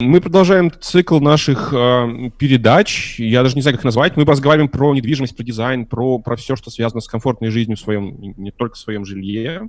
Мы продолжаем цикл наших э, передач. Я даже не знаю, как их назвать. Мы разговариваем про недвижимость, про дизайн, про, про все, что связано с комфортной жизнью в своем, не только в своем жилье.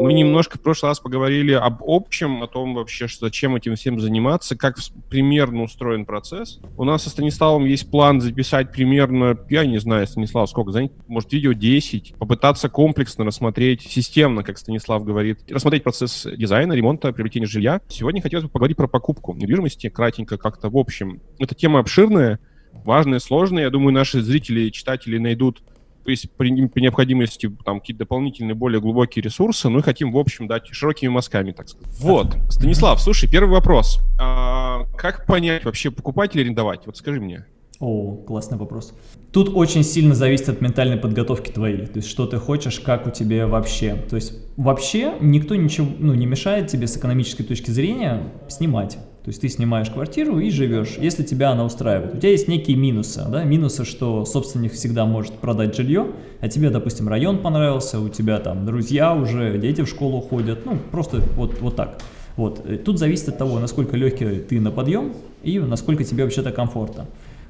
Мы немножко в прошлый раз поговорили об общем, о том вообще, что, зачем этим всем заниматься, как примерно устроен процесс. У нас со Станиславом есть план записать примерно, я не знаю, Станислав, сколько занять, может, видео 10, попытаться комплексно рассмотреть, системно, как Станислав говорит, рассмотреть процесс дизайна, ремонта, приобретения жилья. Сегодня хотелось бы поговорить про покупку недвижимости, кратенько как-то в общем. Эта тема обширная, важная, сложная. Я думаю, наши зрители, читатели найдут если при, при необходимости там какие-то дополнительные, более глубокие ресурсы, мы хотим, в общем, дать широкими мазками, так сказать. Вот. Станислав, слушай, первый вопрос. А, как понять вообще, покупать или арендовать? Вот скажи мне. О, классный вопрос. Тут очень сильно зависит от ментальной подготовки твоей, то есть что ты хочешь, как у тебя вообще. То есть вообще никто ничего ну, не мешает тебе с экономической точки зрения снимать. То есть ты снимаешь квартиру и живешь, если тебя она устраивает. У тебя есть некие минусы, да, минусы, что собственник всегда может продать жилье, а тебе, допустим, район понравился, у тебя там друзья уже, дети в школу ходят, ну, просто вот, вот так. Вот. Тут зависит от того, насколько легкий ты на подъем и насколько тебе вообще-то комфортно.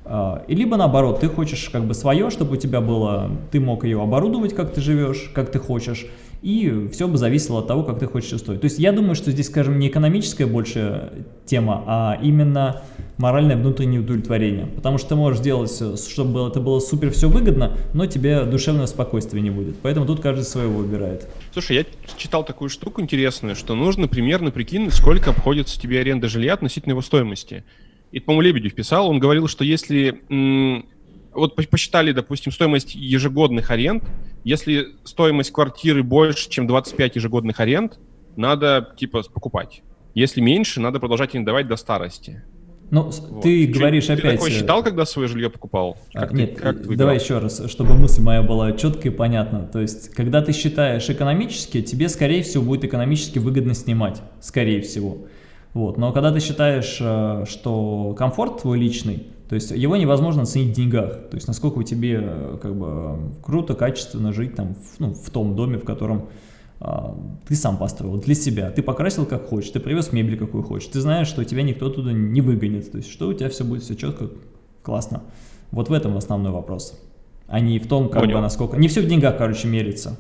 А, и либо наоборот, ты хочешь как бы свое, чтобы у тебя было, ты мог ее оборудовать, как ты живешь, как ты хочешь, и все бы зависело от того, как ты хочешь устроить. То есть я думаю, что здесь, скажем, не экономическая больше тема, а именно моральное внутреннее удовлетворение. Потому что ты можешь сделать, чтобы это было супер все выгодно, но тебе душевного спокойствия не будет. Поэтому тут каждый своего выбирает. Слушай, я читал такую штуку интересную, что нужно примерно прикинуть, сколько обходится тебе аренда жилья относительно его стоимости. И, по-моему, Лебедев писал, он говорил, что если... Вот посчитали, допустим, стоимость ежегодных аренд, если стоимость квартиры больше, чем 25 ежегодных аренд, надо, типа, покупать. Если меньше, надо продолжать арендовать до старости. Ну, вот. ты говоришь ты опять... Ты такое считал, когда свое жилье покупал? А, как нет, ты, как ты давай еще раз, чтобы мысль моя была четкая и понятна. То есть, когда ты считаешь экономически, тебе, скорее всего, будет экономически выгодно снимать. Скорее всего. Вот. Но когда ты считаешь, э, что комфорт твой личный, то есть его невозможно оценить в деньгах. То есть насколько тебе э, как бы круто, качественно жить там, в, ну, в том доме, в котором а, ты сам построил для себя. Ты покрасил как хочешь, ты привез мебель какую хочешь. Ты знаешь, что тебя никто туда не выгонит. То есть что у тебя все будет все четко, классно. Вот в этом основной вопрос. А не в том, как Понял. бы насколько... Не все в деньгах, короче, мерится.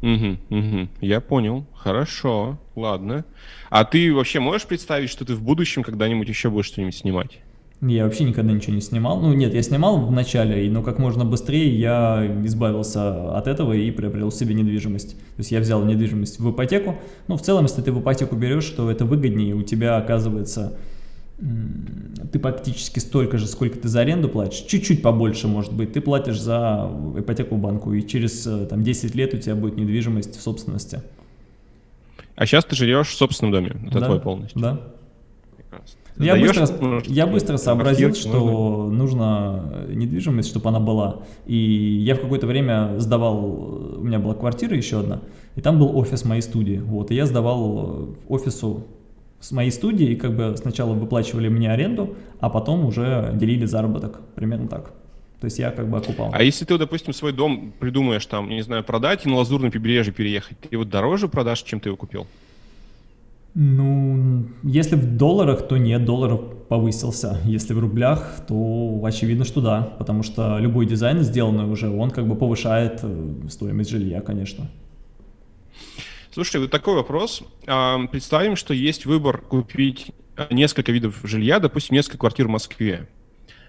Угу, угу, я понял. Хорошо, ладно. А ты вообще можешь представить, что ты в будущем когда-нибудь еще будешь что-нибудь снимать? Я вообще никогда ничего не снимал. Ну нет, я снимал в начале, но как можно быстрее я избавился от этого и приобрел себе недвижимость. То есть я взял недвижимость в ипотеку. Ну в целом, если ты в ипотеку берешь, то это выгоднее. У тебя оказывается, ты практически столько же, сколько ты за аренду платишь. Чуть-чуть побольше может быть. Ты платишь за ипотеку банку и через э, там, 10 лет у тебя будет недвижимость в собственности. А сейчас ты живешь в собственном доме, это да, твой полностью? Да. Прекрасно. Я быстро, я быстро сообразил, что нужно недвижимость, чтобы она была. И я в какое-то время сдавал, у меня была квартира еще одна, и там был офис моей студии. Вот, и я сдавал офису с моей студии, и как бы сначала выплачивали мне аренду, а потом уже делили заработок, примерно так. То есть я как бы окупал. А если ты, допустим, свой дом придумаешь там, не знаю, продать и на Лазурное побережье переехать, ты его дороже продашь, чем ты его купил? Ну, если в долларах, то нет, доллар повысился. Если в рублях, то очевидно, что да, потому что любой дизайн, сделанный уже, он как бы повышает э, стоимость жилья, конечно. Слушай, вот такой вопрос. А, представим, что есть выбор купить несколько видов жилья, допустим, несколько квартир в Москве.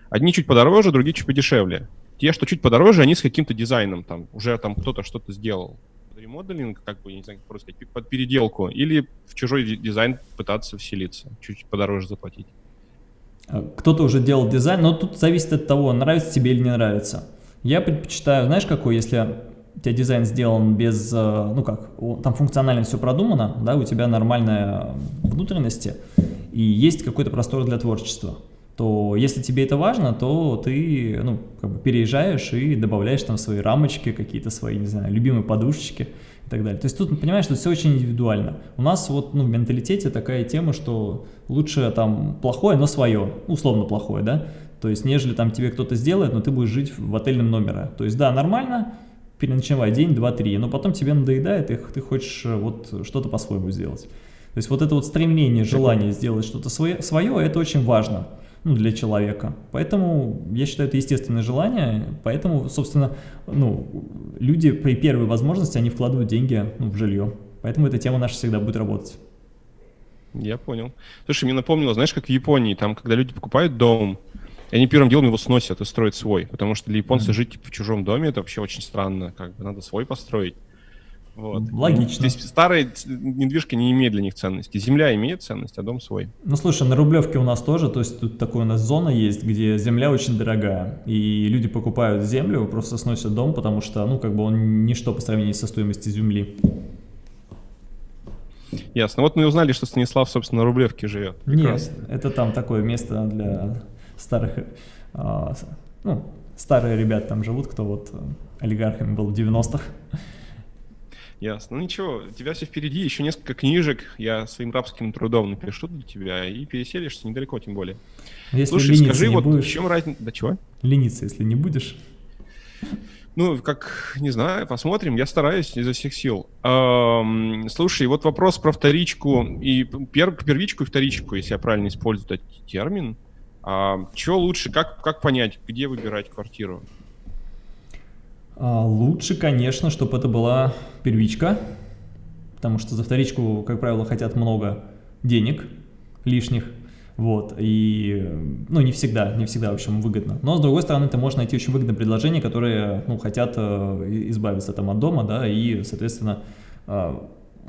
Одни чуть подороже, другие чуть подешевле. Те, что чуть подороже, они с каким-то дизайном, там уже там кто-то что-то сделал ремоделинг, как бы, не знаю, как просто под переделку, или в чужой дизайн пытаться вселиться, чуть подороже заплатить. А, кто-то уже делал дизайн, но тут зависит от того, нравится тебе или не нравится. Я предпочитаю, знаешь, какой, если у тебя дизайн сделан без, э, ну как, там функционально все продумано, да, у тебя нормальная внутренности, и есть какой-то простор для творчества то если тебе это важно, то ты ну, как бы переезжаешь и добавляешь там свои рамочки, какие-то свои, не знаю, любимые подушечки и так далее. То есть тут, понимаешь, что все очень индивидуально. У нас вот ну, в менталитете такая тема, что лучше там плохое, но свое, условно плохое, да, то есть нежели там тебе кто-то сделает, но ты будешь жить в отельном номере. То есть да, нормально, переночевать день, два, три, но потом тебе надоедает, и ты хочешь э, вот что-то по-своему сделать. То есть вот это вот стремление, желание сделать что-то свое, свое, это очень важно ну, для человека. Поэтому я считаю, это естественное желание, поэтому, собственно, ну, люди при первой возможности, они вкладывают деньги ну, в жилье. Поэтому эта тема наша всегда будет работать. Я понял. Слушай, мне напомнило, знаешь, как в Японии, там, когда люди покупают дом, они первым делом его сносят и строят свой, потому что для японцев mm -hmm. жить типа, в чужом доме это вообще очень странно, как бы надо свой построить. Вот. Логично. То есть старая недвижка не имеет для них ценности. Земля имеет ценность, а дом свой. Ну, слушай, на Рублевке у нас тоже, то есть тут такая у нас зона есть, где земля очень дорогая, и люди покупают землю, просто сносят дом, потому что, ну, как бы он ничто по сравнению со стоимостью земли. Ясно. Вот мы узнали, что Станислав, собственно, на Рублевке живет. Прекрасно. Нет, это там такое место для старых, а, ну, старые ребята там живут, кто вот олигархами был в 90-х. Ясно. Ну ничего, у тебя все впереди, еще несколько книжек я своим рабским трудом напишу для тебя и переселишься недалеко, тем более. Если Слушай, скажи, вот будешь, в чем разница... Да чего? Лениться, если не будешь. Ну, как, не знаю, посмотрим. Я стараюсь изо всех сил. Эм, слушай, вот вопрос про вторичку и пер, первичку и вторичку, если я правильно использую этот термин. А, что лучше, как, как понять, где выбирать квартиру? А, лучше, конечно, чтобы это была первичка, потому что за вторичку, как правило, хотят много денег лишних, вот, и, ну, не всегда, не всегда, в общем, выгодно. Но, с другой стороны, ты можешь найти очень выгодное предложение, которые, ну, хотят э, избавиться там от дома, да, и, соответственно, э,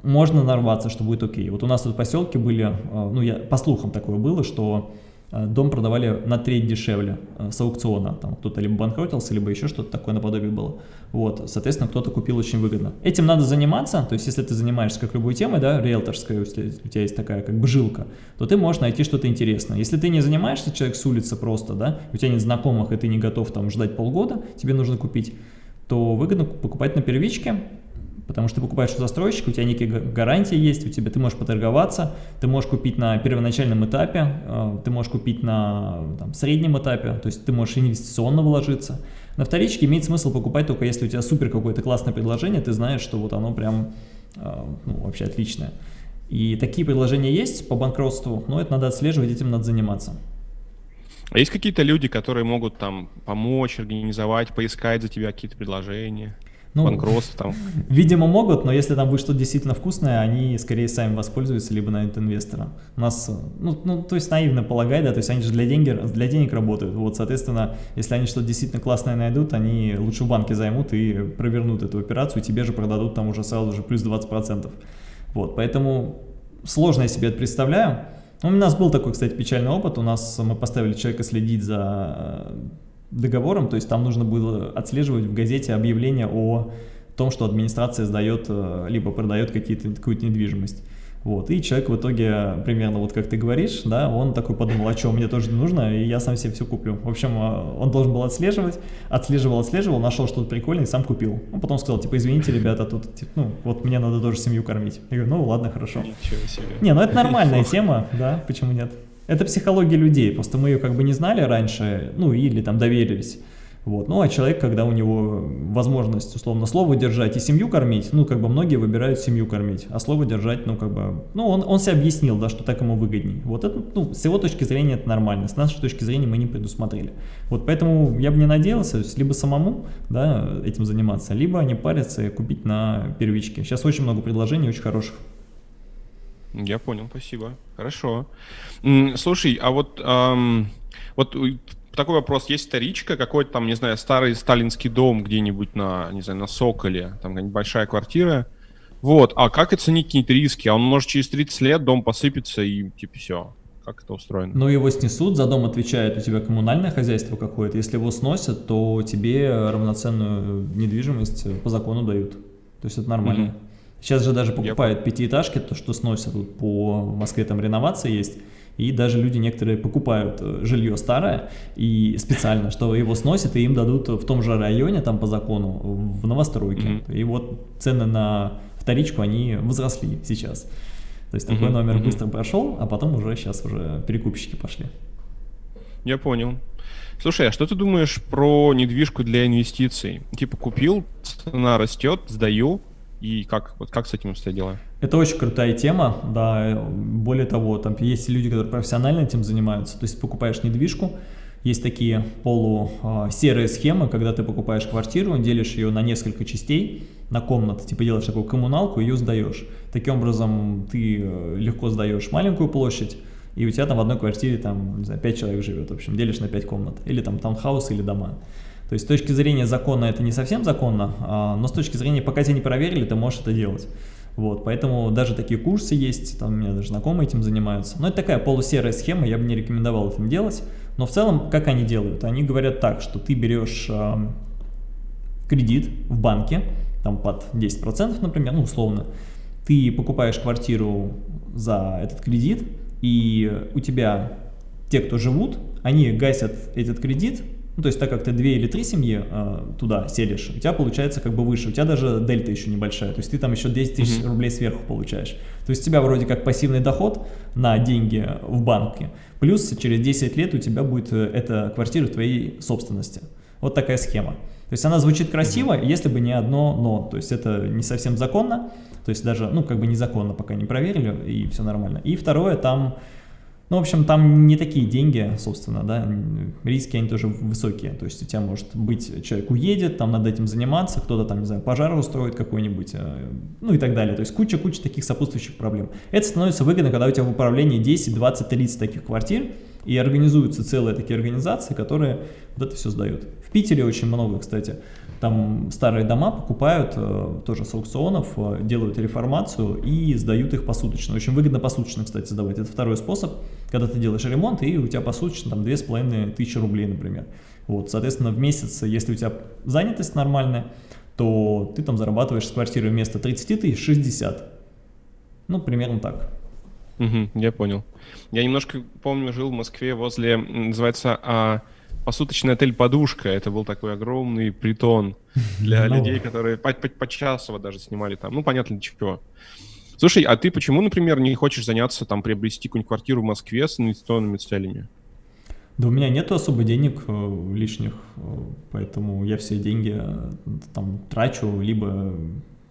можно нарваться, что будет окей. Вот у нас тут поселки были, э, ну, я, по слухам такое было, что дом продавали на треть дешевле э, с аукциона. Там кто-то либо банкротился, либо еще что-то такое наподобие было. Вот, соответственно, кто-то купил очень выгодно. Этим надо заниматься, то есть если ты занимаешься как любой темой, да, риэлторская, у тебя есть такая как бы жилка, то ты можешь найти что-то интересное. Если ты не занимаешься, человек с улицы просто, да, у тебя нет знакомых, и ты не готов там ждать полгода, тебе нужно купить, то выгодно покупать на первичке, Потому что ты покупаешь у застройщика, у тебя некие гарантии есть, у тебя ты можешь поторговаться, ты можешь купить на первоначальном этапе, э, ты можешь купить на там, среднем этапе, то есть ты можешь инвестиционно вложиться. На вторичке имеет смысл покупать только если у тебя супер какое-то классное предложение, ты знаешь, что вот оно прям э, ну, вообще отличное. И такие предложения есть по банкротству, но это надо отслеживать, этим надо заниматься. А есть какие-то люди, которые могут там помочь, организовать, поискать за тебя какие-то предложения? Ну, банкротств там. Видимо, могут, но если там будет что-то действительно вкусное, они скорее сами воспользуются, либо найдут инвестора. У нас, ну, ну, то есть наивно полагать, да, то есть они же для, деньги, для денег работают. Вот, соответственно, если они что-то действительно классное найдут, они лучше в банке займут и провернут эту операцию, и тебе же продадут там уже сразу же плюс 20%. Вот, поэтому сложно я себе это представляю. У нас был такой, кстати, печальный опыт. У нас мы поставили человека следить за договором, то есть там нужно было отслеживать в газете объявление о том, что администрация сдает, э, либо продает какую-то недвижимость. Вот, и человек в итоге, примерно вот как ты говоришь, да, он такой подумал, а что, мне тоже нужно, и я сам себе все куплю. В общем, э, он должен был отслеживать, отслеживал, отслеживал, нашел что-то прикольное и сам купил. Он потом сказал, типа, извините, ребята, тут, типа, ну, вот мне надо тоже семью кормить. Я говорю, ну, ладно, хорошо. Ничего себе. Не, ну это нормальная тема, да, почему нет? Это психология людей, просто мы ее как бы не знали раньше, ну или там доверились. Вот. Ну а человек, когда у него возможность условно слово держать и семью кормить, ну как бы многие выбирают семью кормить, а слово держать, ну как бы, ну он, он себе объяснил, да, что так ему выгоднее. Вот это, ну с его точки зрения это нормально, с нашей точки зрения мы не предусмотрели. Вот поэтому я бы не надеялся, либо самому, да, этим заниматься, либо не париться и купить на первичке. Сейчас очень много предложений, очень хороших. Я понял, спасибо. Хорошо. Слушай, а вот, эм, вот такой вопрос. Есть вторичка, какой-то там, не знаю, старый сталинский дом где-нибудь на, не знаю, на Соколе, там большая квартира. Вот, а как оценить какие-то риски? А он может через 30 лет дом посыпется и типа все. Как это устроено? Ну, его снесут, за дом отвечает у тебя коммунальное хозяйство какое-то. Если его сносят, то тебе равноценную недвижимость по закону дают. То есть это нормально. Mm-hmm. Сейчас же даже покупают Я... пятиэтажки, то, что сносят. Вот по Москве там реновация есть. И даже люди некоторые покупают э, жилье старое и специально, что его сносят, и им дадут в том же районе, там по закону, в новостройке. Mm -hmm. И вот цены на вторичку, они возросли сейчас. То есть такой mm -hmm. номер mm -hmm. быстро прошел, а потом уже сейчас уже перекупщики пошли. Я понял. Слушай, а что ты думаешь про недвижку для инвестиций? Типа купил, цена растет, сдаю, и как, вот как с этим обстоят дела? Это очень крутая тема, да, более того, там есть люди, которые профессионально этим занимаются, то есть покупаешь недвижку, есть такие полусерые схемы, когда ты покупаешь квартиру, делишь ее на несколько частей, на комнаты, типа делаешь такую коммуналку, ее сдаешь. Таким образом, ты э, легко сдаешь маленькую площадь, и у тебя там в одной квартире там, не знаю, 5 человек живет, в общем, делишь на 5 комнат, или там таунхаус, или дома. То есть с точки зрения закона это не совсем законно, а, но с точки зрения, пока тебя не проверили, ты можешь это делать. Вот, поэтому даже такие курсы есть, там у меня даже знакомые этим занимаются. Но это такая полусерая схема, я бы не рекомендовал этим делать. Но в целом, как они делают? Они говорят так, что ты берешь э, кредит в банке, там под 10%, например, ну условно, ты покупаешь квартиру за этот кредит, и у тебя те, кто живут, они гасят этот кредит ну, то есть, так как ты две или три семьи э, туда селишь, у тебя получается как бы выше, у тебя даже дельта еще небольшая, то есть ты там еще 10 тысяч mm -hmm. рублей сверху получаешь. То есть у тебя вроде как пассивный доход на деньги в банке, плюс через 10 лет у тебя будет э, эта квартира твоей собственности. Вот такая схема. То есть она звучит красиво, mm -hmm. если бы не одно но, то есть это не совсем законно, то есть даже, ну, как бы незаконно пока не проверили, и все нормально. И второе, там ну, в общем, там не такие деньги, собственно, да, риски они тоже высокие, то есть у тебя может быть, человек уедет, там надо этим заниматься, кто-то там, не знаю, пожар устроит какой-нибудь, э, ну и так далее, то есть куча-куча таких сопутствующих проблем. Это становится выгодно, когда у тебя в управлении 10, 20, 30 таких квартир, и организуются целые такие организации, которые вот это все сдают. В Питере очень много, кстати, там старые дома покупают э, тоже с аукционов, э, делают реформацию и сдают их посуточно. Очень выгодно посуточно, кстати, сдавать. Это второй способ, когда ты делаешь ремонт, и у тебя посуточно там 2500 рублей, например. Вот, соответственно, в месяц, если у тебя занятость нормальная, то ты там зарабатываешь с квартиры вместо 30 тысяч 60. Ну, примерно так. Угу, я понял. Я немножко помню, жил в Москве возле, называется, а, посуточный отель «Подушка». Это был такой огромный притон для людей, которые по, по, по часово даже снимали там. Ну, понятно, для чего. Слушай, а ты почему, например, не хочешь заняться, там, приобрести какую-нибудь квартиру в Москве с инвестиционными целями? Да у меня нет особо денег э, лишних, э, поэтому я все деньги э, там трачу, либо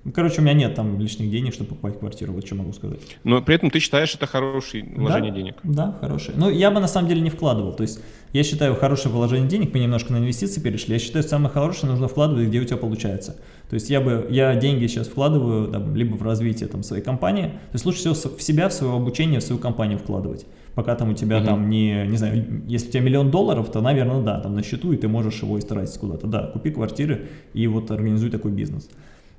ну, короче, у меня нет там лишних денег, чтобы покупать квартиру, вот что могу сказать. Но при этом ты считаешь это хорошее вложение да, денег? Да, хорошее. Но я бы на самом деле не вкладывал. То есть я считаю хорошее вложение денег, мы немножко на инвестиции перешли, я считаю самое хорошее нужно вкладывать, где у тебя получается. То есть я бы, я деньги сейчас вкладываю там, либо в развитие там, своей компании, то есть лучше всего в себя, в свое обучение, в свою компанию вкладывать. Пока там у тебя угу. там не, не знаю, если у тебя миллион долларов, то, наверное, да, там на счету, и ты можешь его истратить куда-то. Да, купи квартиры и вот организуй такой бизнес.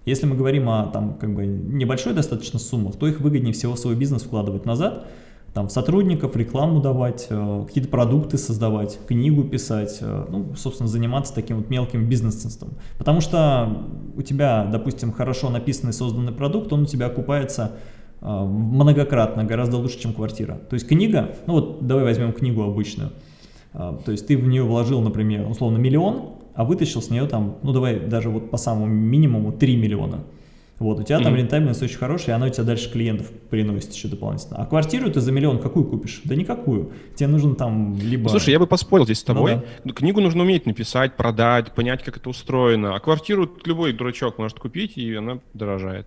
Если мы говорим о там, как бы, небольшой достаточно суммах, то их выгоднее всего в свой бизнес вкладывать назад, там, сотрудников, рекламу давать, э, какие-то продукты создавать, книгу писать, э, ну, собственно, заниматься таким вот мелким бизнесом. Потому что у тебя, допустим, хорошо написанный, созданный продукт, он у тебя окупается э, многократно, гораздо лучше, чем квартира. То есть книга, ну вот давай возьмем книгу обычную, то есть ты в нее вложил, например, условно миллион, а вытащил с нее там, ну давай даже вот по самому минимуму 3 миллиона. Вот, у тебя mm -hmm. там рентабельность очень хорошая, и она у тебя дальше клиентов приносит еще дополнительно. А квартиру ты за миллион какую купишь? Да никакую. Тебе нужно там либо... Слушай, я бы поспорил здесь с ну тобой. Ну, да. Книгу нужно уметь написать, продать, понять, как это устроено. А квартиру любой дурачок может купить, и она дорожает.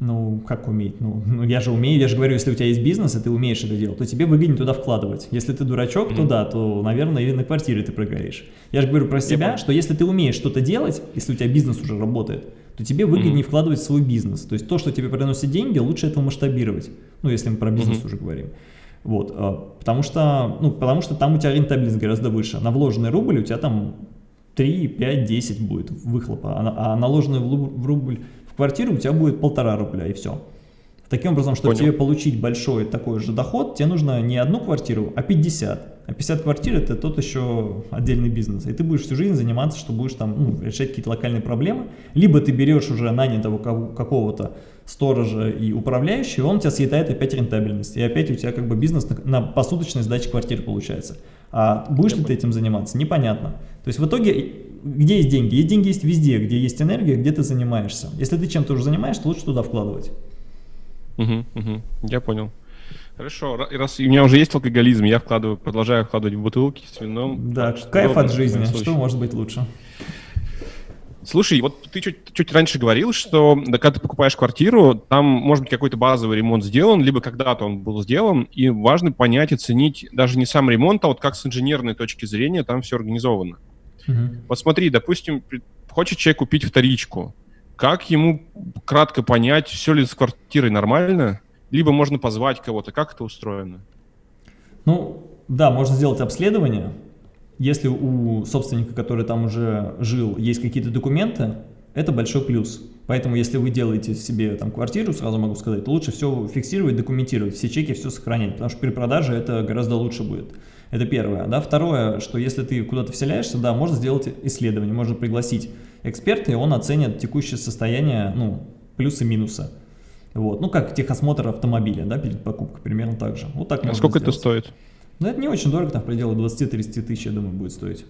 Ну, как уметь? Ну, ну, я же умею, я же говорю, если у тебя есть бизнес, и ты умеешь это делать, то тебе выгоднее туда вкладывать. Если ты дурачок, mm -hmm. то да, то, наверное, и на квартире ты прогоришь. Я же говорю про себя, что если ты умеешь что-то делать, если у тебя бизнес уже работает, то тебе выгоднее mm -hmm. вкладывать в свой бизнес. То есть то, что тебе приносит деньги, лучше этого масштабировать. Ну, если мы про бизнес mm -hmm. уже говорим. Вот, а, потому что, ну, потому что там у тебя рентабельность гораздо выше. На вложенный рубль у тебя там 3, 5, 10 будет выхлопа, а, а наложенный в рубль квартиры у тебя будет полтора рубля и все. Таким образом, чтобы Понял. тебе получить большой такой же доход, тебе нужно не одну квартиру, а 50. А 50 квартир это тот еще отдельный бизнес. И ты будешь всю жизнь заниматься, что будешь там ну, решать какие-то локальные проблемы. Либо ты берешь уже нанятого какого-то сторожа и управляющего, он у тебя съедает опять рентабельность. И опять у тебя как бы бизнес на, на посуточной сдаче квартир получается. А будешь Я ли ты этим заниматься? Непонятно. То есть в итоге где есть деньги? Есть деньги есть везде, где есть энергия, где ты занимаешься. Если ты чем-то уже занимаешься, лучше туда вкладывать. Угу, угу, я понял. Хорошо, раз у меня уже есть алкоголизм, я вкладываю, продолжаю вкладывать в бутылки с вином. Да, кайф от жизни, что может быть лучше? Слушай, вот ты чуть, чуть раньше говорил, что да, когда ты покупаешь квартиру, там может быть какой-то базовый ремонт сделан, либо когда-то он был сделан, и важно понять и ценить даже не сам ремонт, а вот как с инженерной точки зрения там все организовано. Угу. Вот смотри, допустим, хочет человек купить вторичку, как ему кратко понять, все ли с квартирой нормально, либо можно позвать кого-то, как это устроено? Ну, да, можно сделать обследование, если у собственника, который там уже жил, есть какие-то документы, это большой плюс. Поэтому, если вы делаете себе там квартиру, сразу могу сказать, лучше все фиксировать, документировать, все чеки, все сохранять, потому что при продаже это гораздо лучше будет. Это первое. Да? Второе, что если ты куда-то вселяешься, да, можно сделать исследование, можно пригласить эксперта, и он оценит текущее состояние, ну, плюсы-минусы. Вот. Ну, как техосмотр автомобиля, да, перед покупкой, примерно так же. Вот так а сколько сделать. это стоит? Но это не очень дорого, там в пределах 20-30 тысяч, я думаю, будет стоить.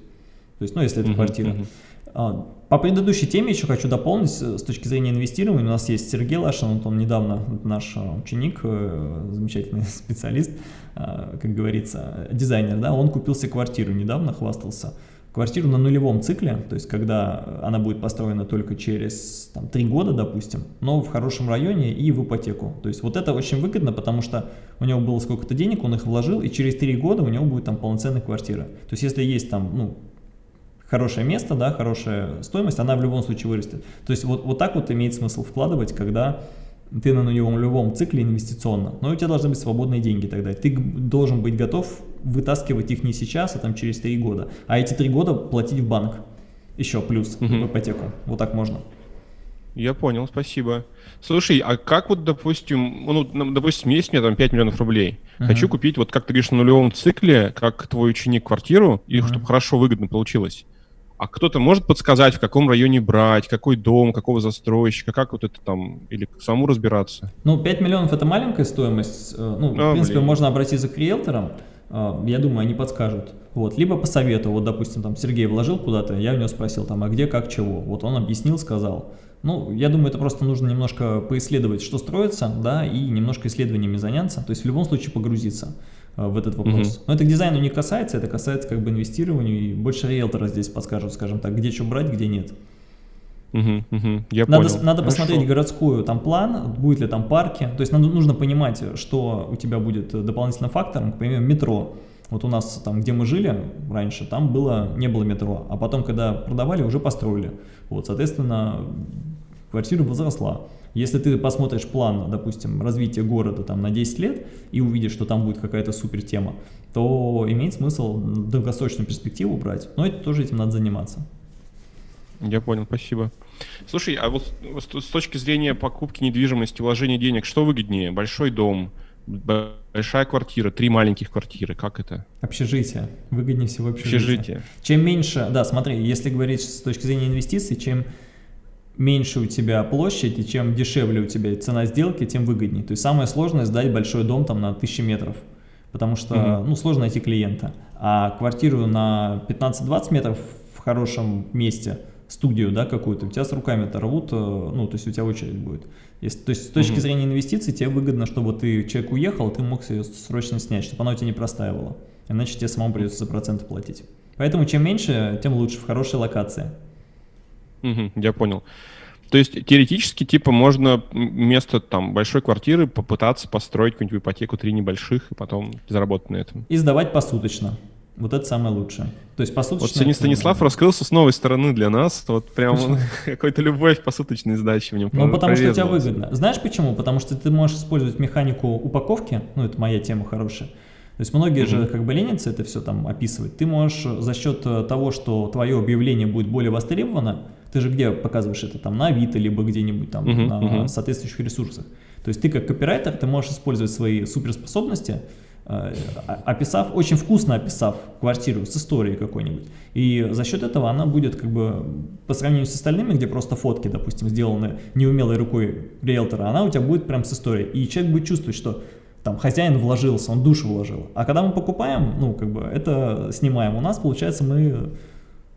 То есть, ну, если это uh -huh, квартира. Uh -huh. По предыдущей теме еще хочу дополнить, с точки зрения инвестирования, у нас есть Сергей Лашин, вот он недавно, наш ученик, э, замечательный специалист, э, как говорится, дизайнер, да, он купил себе квартиру недавно, хвастался квартиру на нулевом цикле, то есть когда она будет построена только через там, 3 года, допустим, но в хорошем районе и в ипотеку. То есть вот это очень выгодно, потому что у него было сколько-то денег, он их вложил, и через 3 года у него будет там полноценная квартира. То есть если есть там, ну, хорошее место, да, хорошая стоимость, она в любом случае вырастет. То есть вот, вот так вот имеет смысл вкладывать, когда ты на нулевом, любом цикле инвестиционно, но у тебя должны быть свободные деньги тогда. Ты должен быть готов вытаскивать их не сейчас, а там через три года. А эти три года платить в банк. Еще плюс угу. в ипотеку. Вот так можно. Я понял, спасибо. Слушай, а как вот, допустим, ну, допустим, есть у меня там 5 миллионов рублей. Uh -huh. Хочу купить, вот как ты говоришь, на нулевом цикле, как твой ученик, квартиру, и uh -huh. чтобы хорошо, выгодно получилось. А кто-то может подсказать, в каком районе брать, какой дом, какого застройщика, как вот это там, или саму разбираться? Ну, 5 миллионов это маленькая стоимость. Э, ну, а, в принципе, блин. можно обратиться к риэлторам. Э, я думаю, они подскажут. Вот. Либо по совету, вот, допустим, там Сергей вложил куда-то, я у него спросил, там, а где, как, чего. Вот он объяснил, сказал. Ну, я думаю, это просто нужно немножко поисследовать, что строится, да, и немножко исследованиями заняться. То есть в любом случае погрузиться. Э, в этот вопрос. Mm -hmm. Но это к дизайну не касается, это касается как бы инвестирования, и больше риэлтора здесь подскажут, скажем так, где что брать, где нет. Угу, угу, я надо понял. надо посмотреть городскую там план, будет ли там парки. То есть надо, нужно понимать, что у тебя будет дополнительным фактором, к примеру, метро. Вот у нас там, где мы жили раньше, там было, не было метро, а потом, когда продавали, уже построили. Вот, соответственно, квартира возросла. Если ты посмотришь план, допустим, развития города там, на 10 лет и увидишь, что там будет какая-то супер тема, то имеет смысл долгосрочную перспективу брать. Но это тоже этим надо заниматься. Я понял, спасибо. Слушай, а вот с точки зрения покупки недвижимости, вложения денег, что выгоднее? Большой дом, большая квартира, три маленьких квартиры, как это? Общежитие. Выгоднее всего общежитие. Общежитие. Чем меньше, да, смотри, если говорить с точки зрения инвестиций, чем меньше у тебя площадь, и чем дешевле у тебя цена сделки, тем выгоднее. То есть самое сложное сдать большой дом там на 1000 метров, потому что угу. ну, сложно найти клиента. А квартиру на 15-20 метров в хорошем месте, студию да, какую-то, у тебя с руками это рвут, э, ну, то есть у тебя очередь будет. Если, то есть с точки угу. зрения инвестиций тебе выгодно, чтобы ты, человек уехал, ты мог ее срочно снять, чтобы она у тебя не простаивала. Иначе тебе самому придется за проценты платить. Поэтому чем меньше, тем лучше в хорошей локации. Угу, я понял. То есть теоретически, типа, можно вместо там большой квартиры попытаться построить какую-нибудь ипотеку три небольших и потом заработать на этом. И сдавать посуточно. Вот это самое лучшее. То есть посуточно... Вот сегодня Станислав раскрылся с новой стороны для нас. Вот прям какой-то любовь посуточной сдачи в нем Ну, потому что у тебя выгодно. Знаешь почему? Потому что ты можешь использовать механику упаковки. Ну, это моя тема хорошая. То есть многие mm -hmm. же как бы ленятся это все там описывать. Ты можешь за счет э, того, что твое объявление будет более востребовано, ты же где показываешь это? Там на Авито, либо где-нибудь там -huh, на -huh. соответствующих ресурсах. То есть ты как копирайтер, ты можешь использовать свои суперспособности, э, описав, очень вкусно описав квартиру с историей какой-нибудь. И за счет этого она будет как бы по сравнению с остальными, где просто фотки, допустим, сделаны неумелой рукой риэлтора, она у тебя будет прям с историей. И человек будет чувствовать, что там хозяин вложился, он душу вложил. А когда мы покупаем, ну как бы это снимаем, у нас получается мы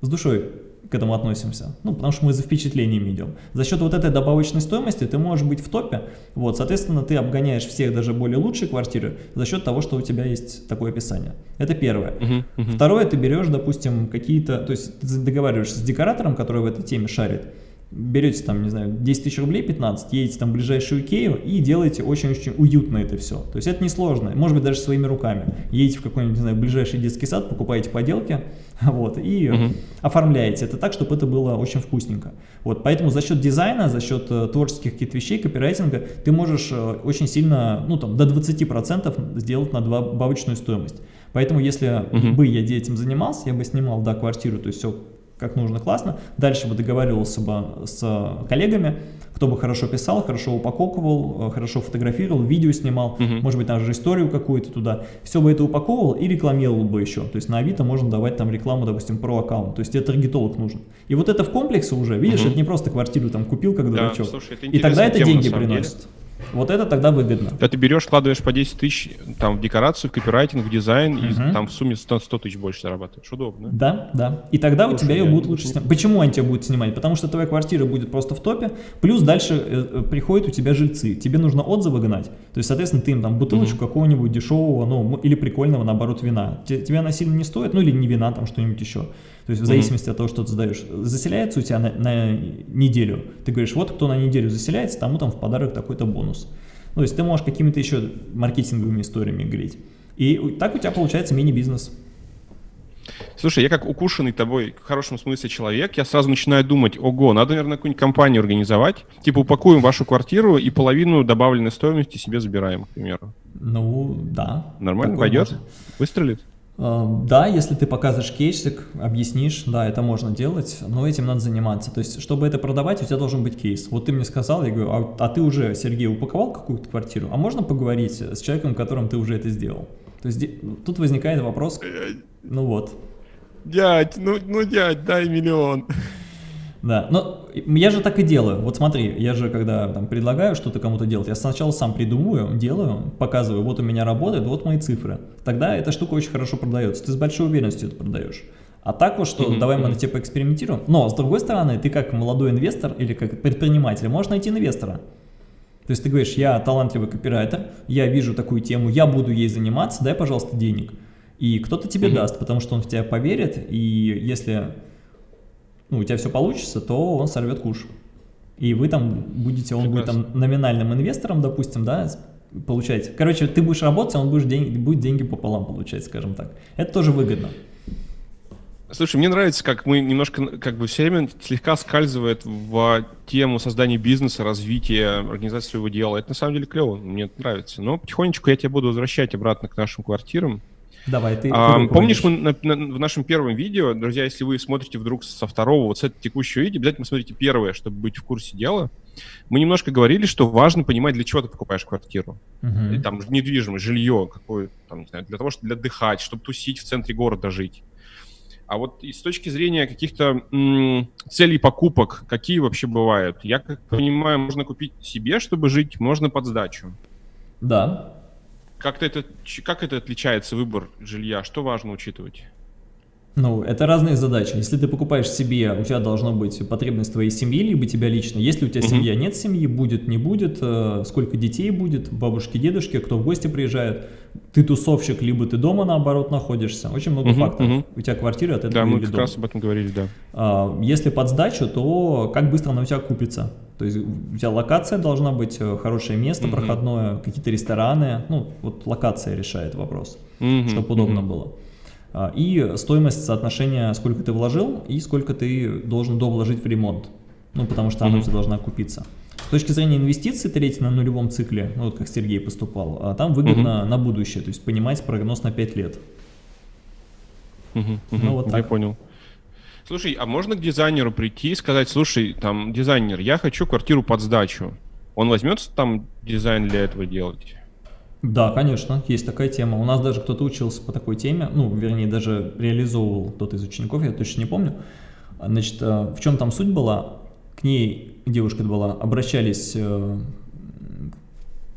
с душой к этому относимся. Ну, потому что мы за впечатлениями идем. За счет вот этой добавочной стоимости ты можешь быть в топе. Вот, соответственно, ты обгоняешь всех даже более лучшие квартиры за счет того, что у тебя есть такое описание. Это первое. Uh-huh, uh-huh. Второе, ты берешь, допустим, какие-то, то есть ты договариваешься с декоратором, который в этой теме шарит, берете там, не знаю, 10 тысяч рублей, 15, едете там в ближайшую Икею и делаете очень-очень уютно это все. То есть это несложно, может быть даже своими руками. Едете в какой-нибудь, не знаю, ближайший детский сад, покупаете поделки, вот, и угу. оформляете это так, чтобы это было очень вкусненько. Вот, поэтому за счет дизайна, за счет э, творческих каких-то вещей, копирайтинга, ты можешь э, очень сильно, ну там, до 20% сделать на добавочную стоимость. Поэтому если угу. бы я этим занимался, я бы снимал, да, квартиру, то есть все как нужно, классно. Дальше бы договаривался бы с коллегами, кто бы хорошо писал, хорошо упаковывал, э, хорошо фотографировал, видео снимал, угу. может быть, даже историю какую-то туда. Все бы это упаковывал и рекламировал бы еще. То есть на Авито можно давать там рекламу, допустим, про аккаунт. То есть это таргетолог нужен. И вот это в комплексе уже, видишь, угу. это не просто квартиру там купил как дурачок. Да, слушай, и тогда это деньги приносит. Деле. Вот это тогда выгодно. Когда ты берешь, вкладываешь по 10 тысяч там, в декорацию, в копирайтинг, в дизайн, угу. и там в сумме 100, 100 тысяч больше зарабатываешь. Удобно. Да, да. И тогда Слушай, у тебя ее будут лучше снимать. Почему они тебя будут снимать? Потому что твоя квартира будет просто в топе, плюс дальше э, э приходят у тебя жильцы. Тебе нужно отзывы гнать. То есть, соответственно, ты им там бутылочку угу. какого-нибудь дешевого, ну, или прикольного, наоборот, вина. Тебе она сильно не стоит, ну, или не вина, там что-нибудь еще. То есть в зависимости mm -hmm. от того, что ты сдаешь. Заселяется у тебя на, на неделю. Ты говоришь, вот кто на неделю заселяется, тому там в подарок такой-то бонус. Ну, то есть ты можешь какими-то еще маркетинговыми историями говорить. И так у тебя получается мини-бизнес. Слушай, я как укушенный тобой в хорошем смысле человек, я сразу начинаю думать, ого, надо, наверное, какую-нибудь компанию организовать, типа упакуем вашу квартиру и половину добавленной стоимости себе забираем, к примеру. Ну, да. Нормально пойдет? Может. Выстрелит? Эм, да, если ты показываешь кейсик, объяснишь, да, это можно делать, но этим надо заниматься. То есть, чтобы это продавать, у тебя должен быть кейс. Вот ты мне сказал, я говорю, а, а ты уже, Сергей, упаковал какую-то квартиру? А можно поговорить с человеком, которым ты уже это сделал? То есть, тут возникает вопрос, ну вот. Дядь, ну, ну дядь, дай миллион. Да, но я же так и делаю. Вот смотри, я же когда там предлагаю что-то кому-то делать, я сначала сам придумываю, делаю, показываю, вот у меня работает, вот мои цифры. Тогда эта штука очень хорошо продается. Ты с большой уверенностью это продаешь. А так вот, что mm -hmm. давай мы на тебе поэкспериментируем. Но, с другой стороны, ты как молодой инвестор или как предприниматель можешь найти инвестора. То есть ты говоришь, я талантливый копирайтер, я вижу такую тему, я буду ей заниматься, дай, пожалуйста, денег. И кто-то тебе mm -hmm. даст, потому что он в тебя поверит, и если ну, у тебя все получится, то он сорвет куш. И вы там будете, он Прекрасно. будет там номинальным инвестором, допустим, да, получать. Короче, ты будешь работать, а он будешь деньги, будет деньги пополам получать, скажем так. Это тоже выгодно. Слушай, мне нравится, как мы немножко, как бы все время слегка скальзывает в тему создания бизнеса, развития, организации своего дела. Это на самом деле клево, мне это нравится. Но потихонечку я тебя буду возвращать обратно к нашим квартирам. Давай, ты, а, Помнишь, мы на, на, в нашем первом видео, друзья, если вы смотрите вдруг со второго, вот с этого текущего видео, обязательно смотрите первое, чтобы быть в курсе дела. Мы немножко говорили, что важно понимать, для чего ты покупаешь квартиру. Uh-huh. Там недвижимость, жилье какое там, не знаю, для того, чтобы для отдыхать, чтобы тусить в центре города жить. А вот и с точки зрения каких-то целей покупок, какие вообще бывают? Я как понимаю, можно купить себе, чтобы жить, можно под сдачу. Да. Как, это, как это отличается выбор жилья? Что важно учитывать? Ну, это разные задачи. Если ты покупаешь себе, у тебя должна быть потребность твоей семьи, либо тебя лично. Если у тебя семья, нет семьи, будет, не будет, э, сколько детей будет, бабушки, дедушки, кто в гости приезжает, ты тусовщик, либо ты дома, наоборот, находишься. Очень много факторов. У тебя квартира от этого Да, мы как раз об этом говорили, да. А, если под сдачу, то как быстро она у тебя купится? То есть у тебя локация должна быть, э, хорошее место угу. проходное, какие-то рестораны. Ну, вот локация решает вопрос, угу, чтобы удобно угу. было. А, и стоимость соотношения, сколько ты вложил и сколько ты должен довложить в ремонт. Ну, потому что она у тебя должна окупиться. С точки зрения инвестиций, третий на нулевом цикле, ну, вот как Сергей поступал, а там выгодно на будущее, то есть понимать прогноз на 5 лет. ну, вот так. Я понял. Слушай, а можно к дизайнеру прийти и сказать, слушай, там, дизайнер, я хочу квартиру под сдачу. Он возьмется там дизайн для этого делать? Да, конечно, есть такая тема. У нас даже кто-то учился по такой теме, ну, вернее, даже реализовывал кто-то из учеников, я точно не помню. Значит, э, в чем там суть была? К ней, девушка была, обращались э,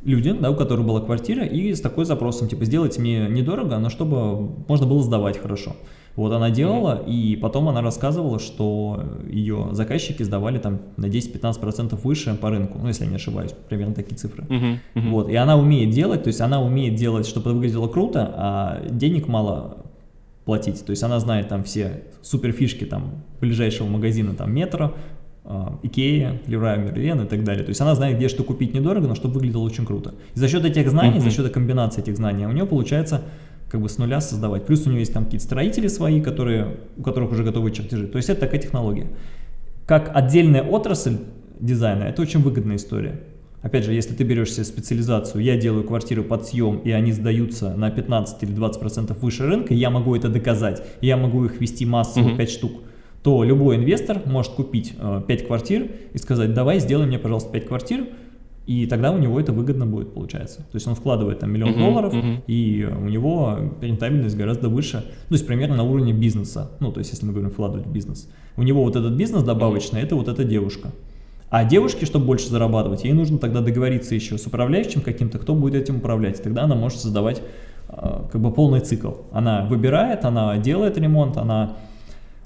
люди, да, у которых была квартира, и с такой запросом, типа, сделайте мне недорого, но чтобы можно было сдавать хорошо. Вот она делала, и потом она рассказывала, что ее заказчики сдавали там на 10-15% выше по рынку, ну, если я не ошибаюсь, примерно такие цифры. Uh -huh, uh -huh. Вот, и она умеет делать, то есть она умеет делать, чтобы это выглядело круто, а денег мало платить. То есть она знает там все супер фишки там ближайшего магазина, там метро, Икея, Леруа Мерлен и так далее. То есть она знает, где что купить недорого, но чтобы выглядело очень круто. И за счет этих знаний, за счет комбинации этих знаний у нее получается как бы с нуля создавать. Плюс у нее есть там какие-то строители свои, которые, у которых уже готовы чертежи. То есть это такая технология. Как отдельная отрасль дизайна, это очень выгодная история. Опять же, если ты берешь себе специализацию, я делаю квартиры под съем, и они сдаются на 15 или 20% выше рынка, я могу это доказать, я могу их вести массово, uh -huh. 5 штук, то любой инвестор может купить э, 5 квартир и сказать, давай сделай мне, пожалуйста, 5 квартир, и тогда у него это выгодно будет, получается. То есть он вкладывает там миллион uh -huh, долларов, uh -huh. и у него рентабельность гораздо выше, ну, то есть примерно на уровне бизнеса, ну, то есть если мы говорим вкладывать в бизнес. У него вот этот бизнес добавочный, uh -huh. это вот эта девушка. А девушке, чтобы больше зарабатывать, ей нужно тогда договориться еще с управляющим каким-то, кто будет этим управлять. Тогда она может создавать э, как бы полный цикл. Она выбирает, она делает ремонт, она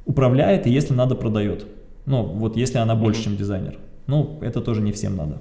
управляет и если надо продает. Ну, вот если она больше, чем дизайнер. Ну, это тоже не всем надо.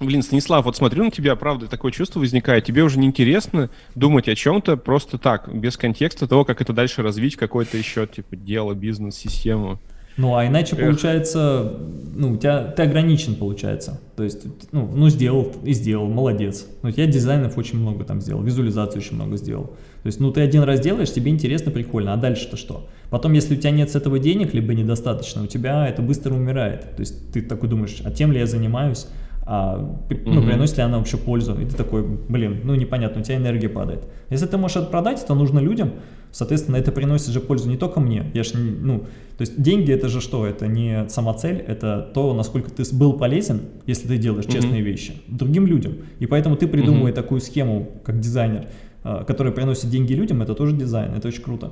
Блин, Станислав, вот смотрю на тебя, правда, такое чувство возникает. Тебе уже неинтересно думать о чем-то просто так, без контекста того, как это дальше развить, какое-то еще, типа, дело, бизнес, систему. Ну, а иначе Эх. получается, ну, у тебя, ты ограничен, получается. То есть, ну, ну, сделал и сделал, молодец. Ну, я дизайнов очень много там сделал, визуализацию очень много сделал. То есть, ну, ты один раз делаешь, тебе интересно, прикольно, а дальше-то что? Потом, если у тебя нет с этого денег, либо недостаточно, у тебя это быстро умирает. То есть, ты такой думаешь, а тем ли я занимаюсь? А, ну, приносит ли она вообще пользу, и ты такой, блин, ну непонятно, у тебя энергия падает. Если ты можешь это продать, это нужно людям, соответственно, это приносит же пользу не только мне, я ж, ну, то есть деньги это же что, это не сама цель, это то, насколько ты был полезен, если ты делаешь mm -hmm. честные вещи, другим людям, и поэтому ты придумывая mm -hmm. такую схему, как дизайнер, а, которая приносит деньги людям, это тоже дизайн, это очень круто.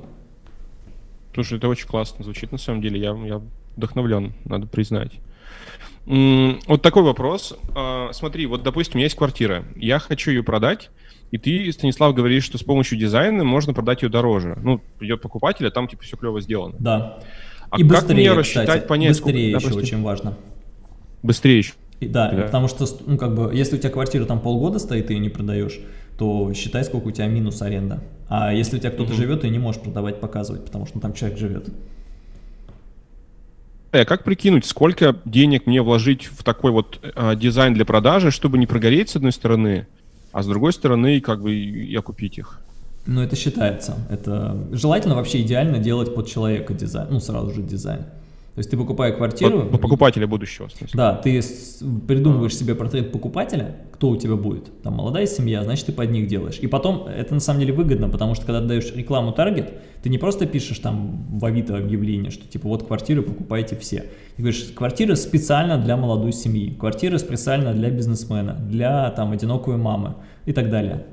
Слушай, это очень классно звучит, на самом деле, я, я вдохновлен, надо признать. Вот такой вопрос. А, смотри, вот, допустим, у меня есть квартира, я хочу ее продать, и ты, Станислав, говоришь, что с помощью дизайна можно продать ее дороже. Ну, придет покупатель, а там типа все клево сделано. Да. А и как быстрее, мне рассчитать, кстати, понять, быстрее сколько, еще допустим, очень важно. Быстрее еще. И, да, да, потому что, ну, как бы, если у тебя квартира там полгода стоит, и ее не продаешь, то считай, сколько у тебя минус аренда. А если у тебя кто-то угу. живет, ты не можешь продавать, показывать, потому что там человек живет. А как прикинуть, сколько денег мне вложить в такой вот э, дизайн для продажи, чтобы не прогореть с одной стороны, а с другой стороны, как бы и окупить их? Ну, это считается. Это желательно вообще идеально делать под человека дизайн, ну, сразу же дизайн. То есть ты покупая квартиру... По, по покупателя будущего. Да, ты придумываешь себе портрет покупателя, кто у тебя будет. Там молодая семья, значит, ты под них делаешь. И потом это на самом деле выгодно, потому что когда ты даешь рекламу таргет, ты не просто пишешь там в Авито объявление, что типа вот квартиры покупайте все. Ты говоришь, квартира специально для молодой семьи, квартира специально для бизнесмена, для там одинокой мамы и так далее.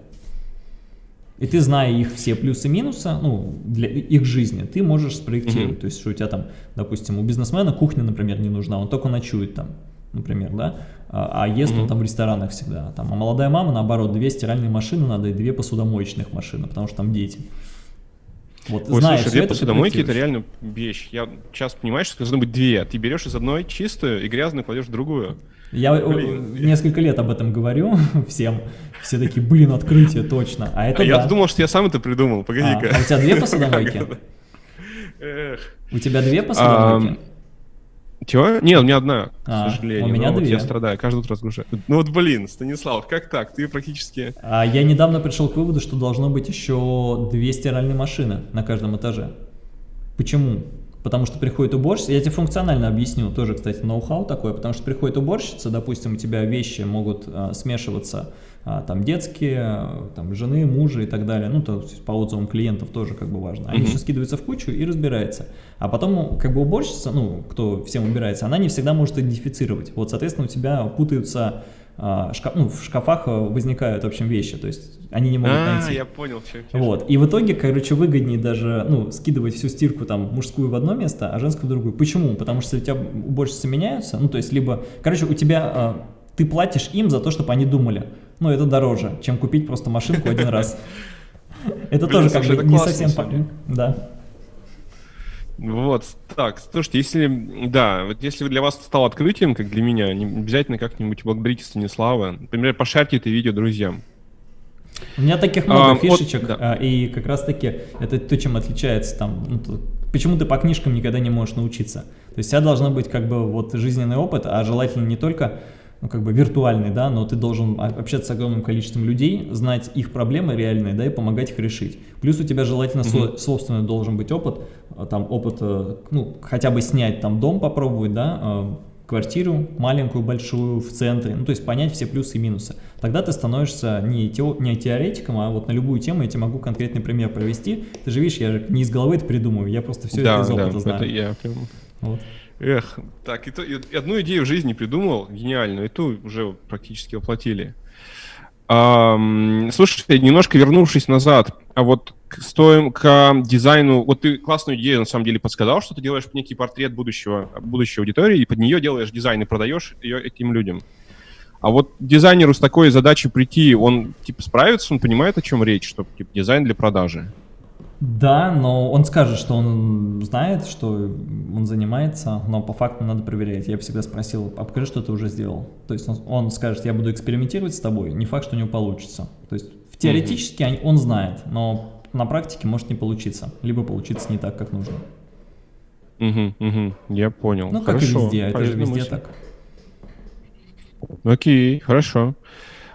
И ты, зная их все плюсы-минусы, ну, для их жизни, ты можешь спроектировать. Mm -hmm. То есть, что у тебя там, допустим, у бизнесмена кухня, например, не нужна, он только ночует там, например, да, а, а ест mm -hmm. он там в ресторанах всегда. Там, а молодая мама, наоборот, две стиральные машины надо и две посудомоечных машины, потому что там дети. Вот, Ой, зная слушай, две посудомойки это реально вещь. Я сейчас понимаю, что должно быть две. Ты берешь из одной чистую и грязную кладешь в другую. Я блин. несколько лет об этом говорю всем. Все такие, блин, открытие, точно. А это а да. я думал, что я сам это придумал, погоди-ка. А, а у тебя две посудомойки? У тебя две посудомойки? Чего? Нет, у меня одна, а, к сожалению. У меня две. Вот я страдаю, каждый утро разгружаю. Ну вот, блин, Станислав, как так? Ты практически... А я недавно пришел к выводу, что должно быть еще две стиральные машины на каждом этаже. Почему? Потому что приходит уборщица, я тебе функционально объясню, тоже, кстати, ноу-хау такое, потому что приходит уборщица, допустим, у тебя вещи могут а, смешиваться, а, там, детские, там, жены, мужа и так далее, ну, то есть по отзывам клиентов тоже как бы важно. Они mm -hmm. все скидываются в кучу и разбирается. А потом, как бы, уборщица, ну, кто всем убирается, она не всегда может идентифицировать. Вот, соответственно, у тебя путаются шкаф, ну, в шкафах возникают, в общем, вещи, то есть они не могут а, найти. я понял. Все, все, вот, и в итоге, короче, выгоднее даже, ну, скидывать всю стирку там мужскую в одно место, а женскую в другую. Почему? Потому что у тебя уборщицы меняются, ну, то есть либо, короче, у тебя а, ты платишь им за то, чтобы они думали. Ну, это дороже, чем купить просто машинку один раз. Это тоже как бы не совсем... Да. Вот, так, слушайте, если, да, вот если для вас стало открытием, как для меня, не обязательно как-нибудь благодарите Станислава. Например, пошарьте это видео друзьям. У меня таких много а, фишечек, вот, да. А, и как раз-таки это то, чем отличается там, ну, почему ты по книжкам никогда не можешь научиться. То есть у тебя должно быть как бы вот жизненный опыт, а желательно не только ну, как бы виртуальный, да, но ты должен общаться с огромным количеством людей, знать их проблемы реальные, да, и помогать их решить. Плюс у тебя желательно mm -hmm. собственный должен быть опыт, а, там опыт, э, ну, хотя бы снять там дом попробовать, да, а, квартиру маленькую, большую, в центре, ну, то есть понять все плюсы и минусы. Тогда ты становишься не, тео, не теоретиком, а вот на любую тему я тебе могу конкретный пример провести. Ты же видишь, я же не из головы это придумываю, я просто все да, это из опыта да, знаю. это я прям... Вот. Эх, так, и, то, и одну идею в жизни придумал, гениальную, и ту уже практически воплотили. А, слушай, немножко вернувшись назад, а вот к, стоим к дизайну, вот ты классную идею на самом деле подсказал, что ты делаешь некий портрет будущего, будущей аудитории, и под нее делаешь дизайн и продаешь ее этим людям. А вот дизайнеру с такой задачей прийти, он типа справится, он понимает, о чем речь, что типа дизайн для продажи. Да, но он скажет, что он знает, что он занимается, но по факту надо проверять. Я всегда спросил, а покажи, что ты уже сделал. То есть он, он скажет, я буду экспериментировать с тобой, не факт, что у него получится. То есть теоретически mm -hmm. он знает, но на практике может не получиться, либо получиться не так, как нужно. Угу, угу, я понял. Ну, хорошо, как и везде, это же везде мысль. так. Окей, хорошо.